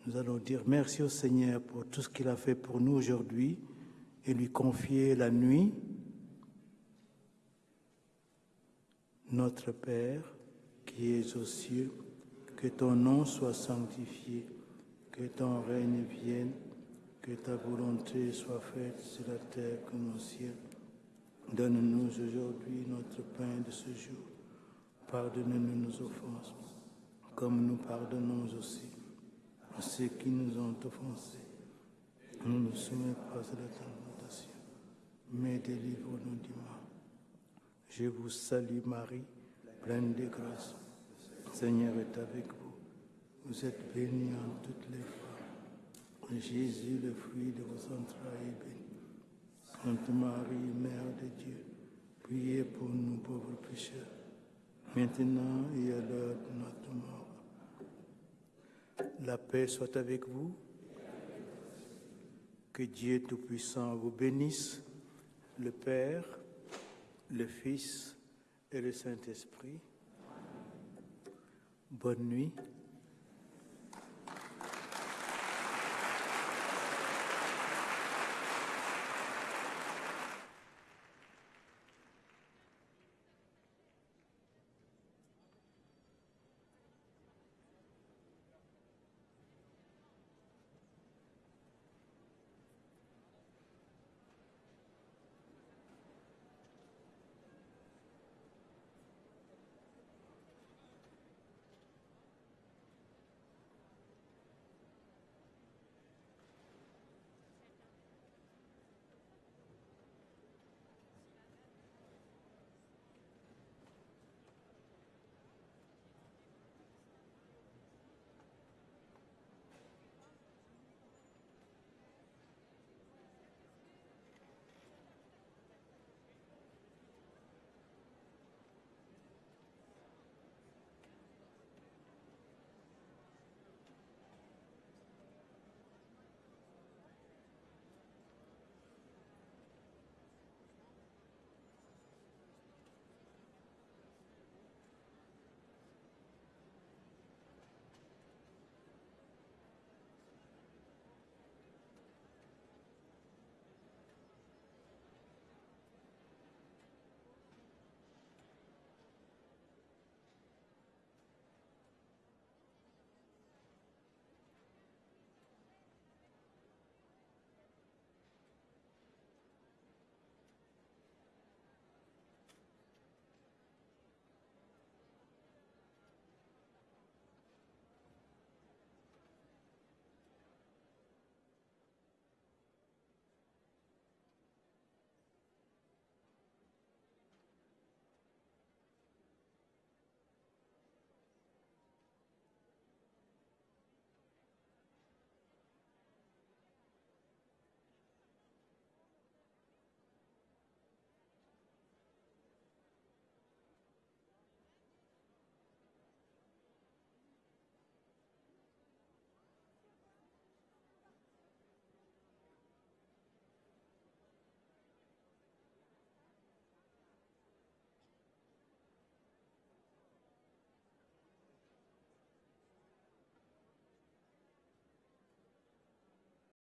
Nous allons dire merci au Seigneur pour tout ce qu'il a fait pour nous aujourd'hui et lui confier la nuit Notre Père, qui es aux cieux, que ton nom soit sanctifié, que ton règne vienne, que ta volonté soit faite sur la terre comme au ciel. Donne-nous aujourd'hui notre pain de ce jour. Pardonne-nous nos offenses, comme nous pardonnons aussi à ceux qui nous ont offensés. Ne nous soumets pas à la tentation, mais délivre-nous du mal. Je vous salue Marie, pleine de grâce. Seigneur est avec vous. Vous êtes bénie en toutes les femmes. Jésus, le fruit de vos entrailles, est béni. Sainte Marie, Mère de Dieu, priez pour nous pauvres pécheurs, maintenant et à l'heure de notre mort. La paix soit avec vous. Que Dieu Tout-Puissant vous bénisse, le Père, le Fils et le Saint-Esprit. Bonne nuit.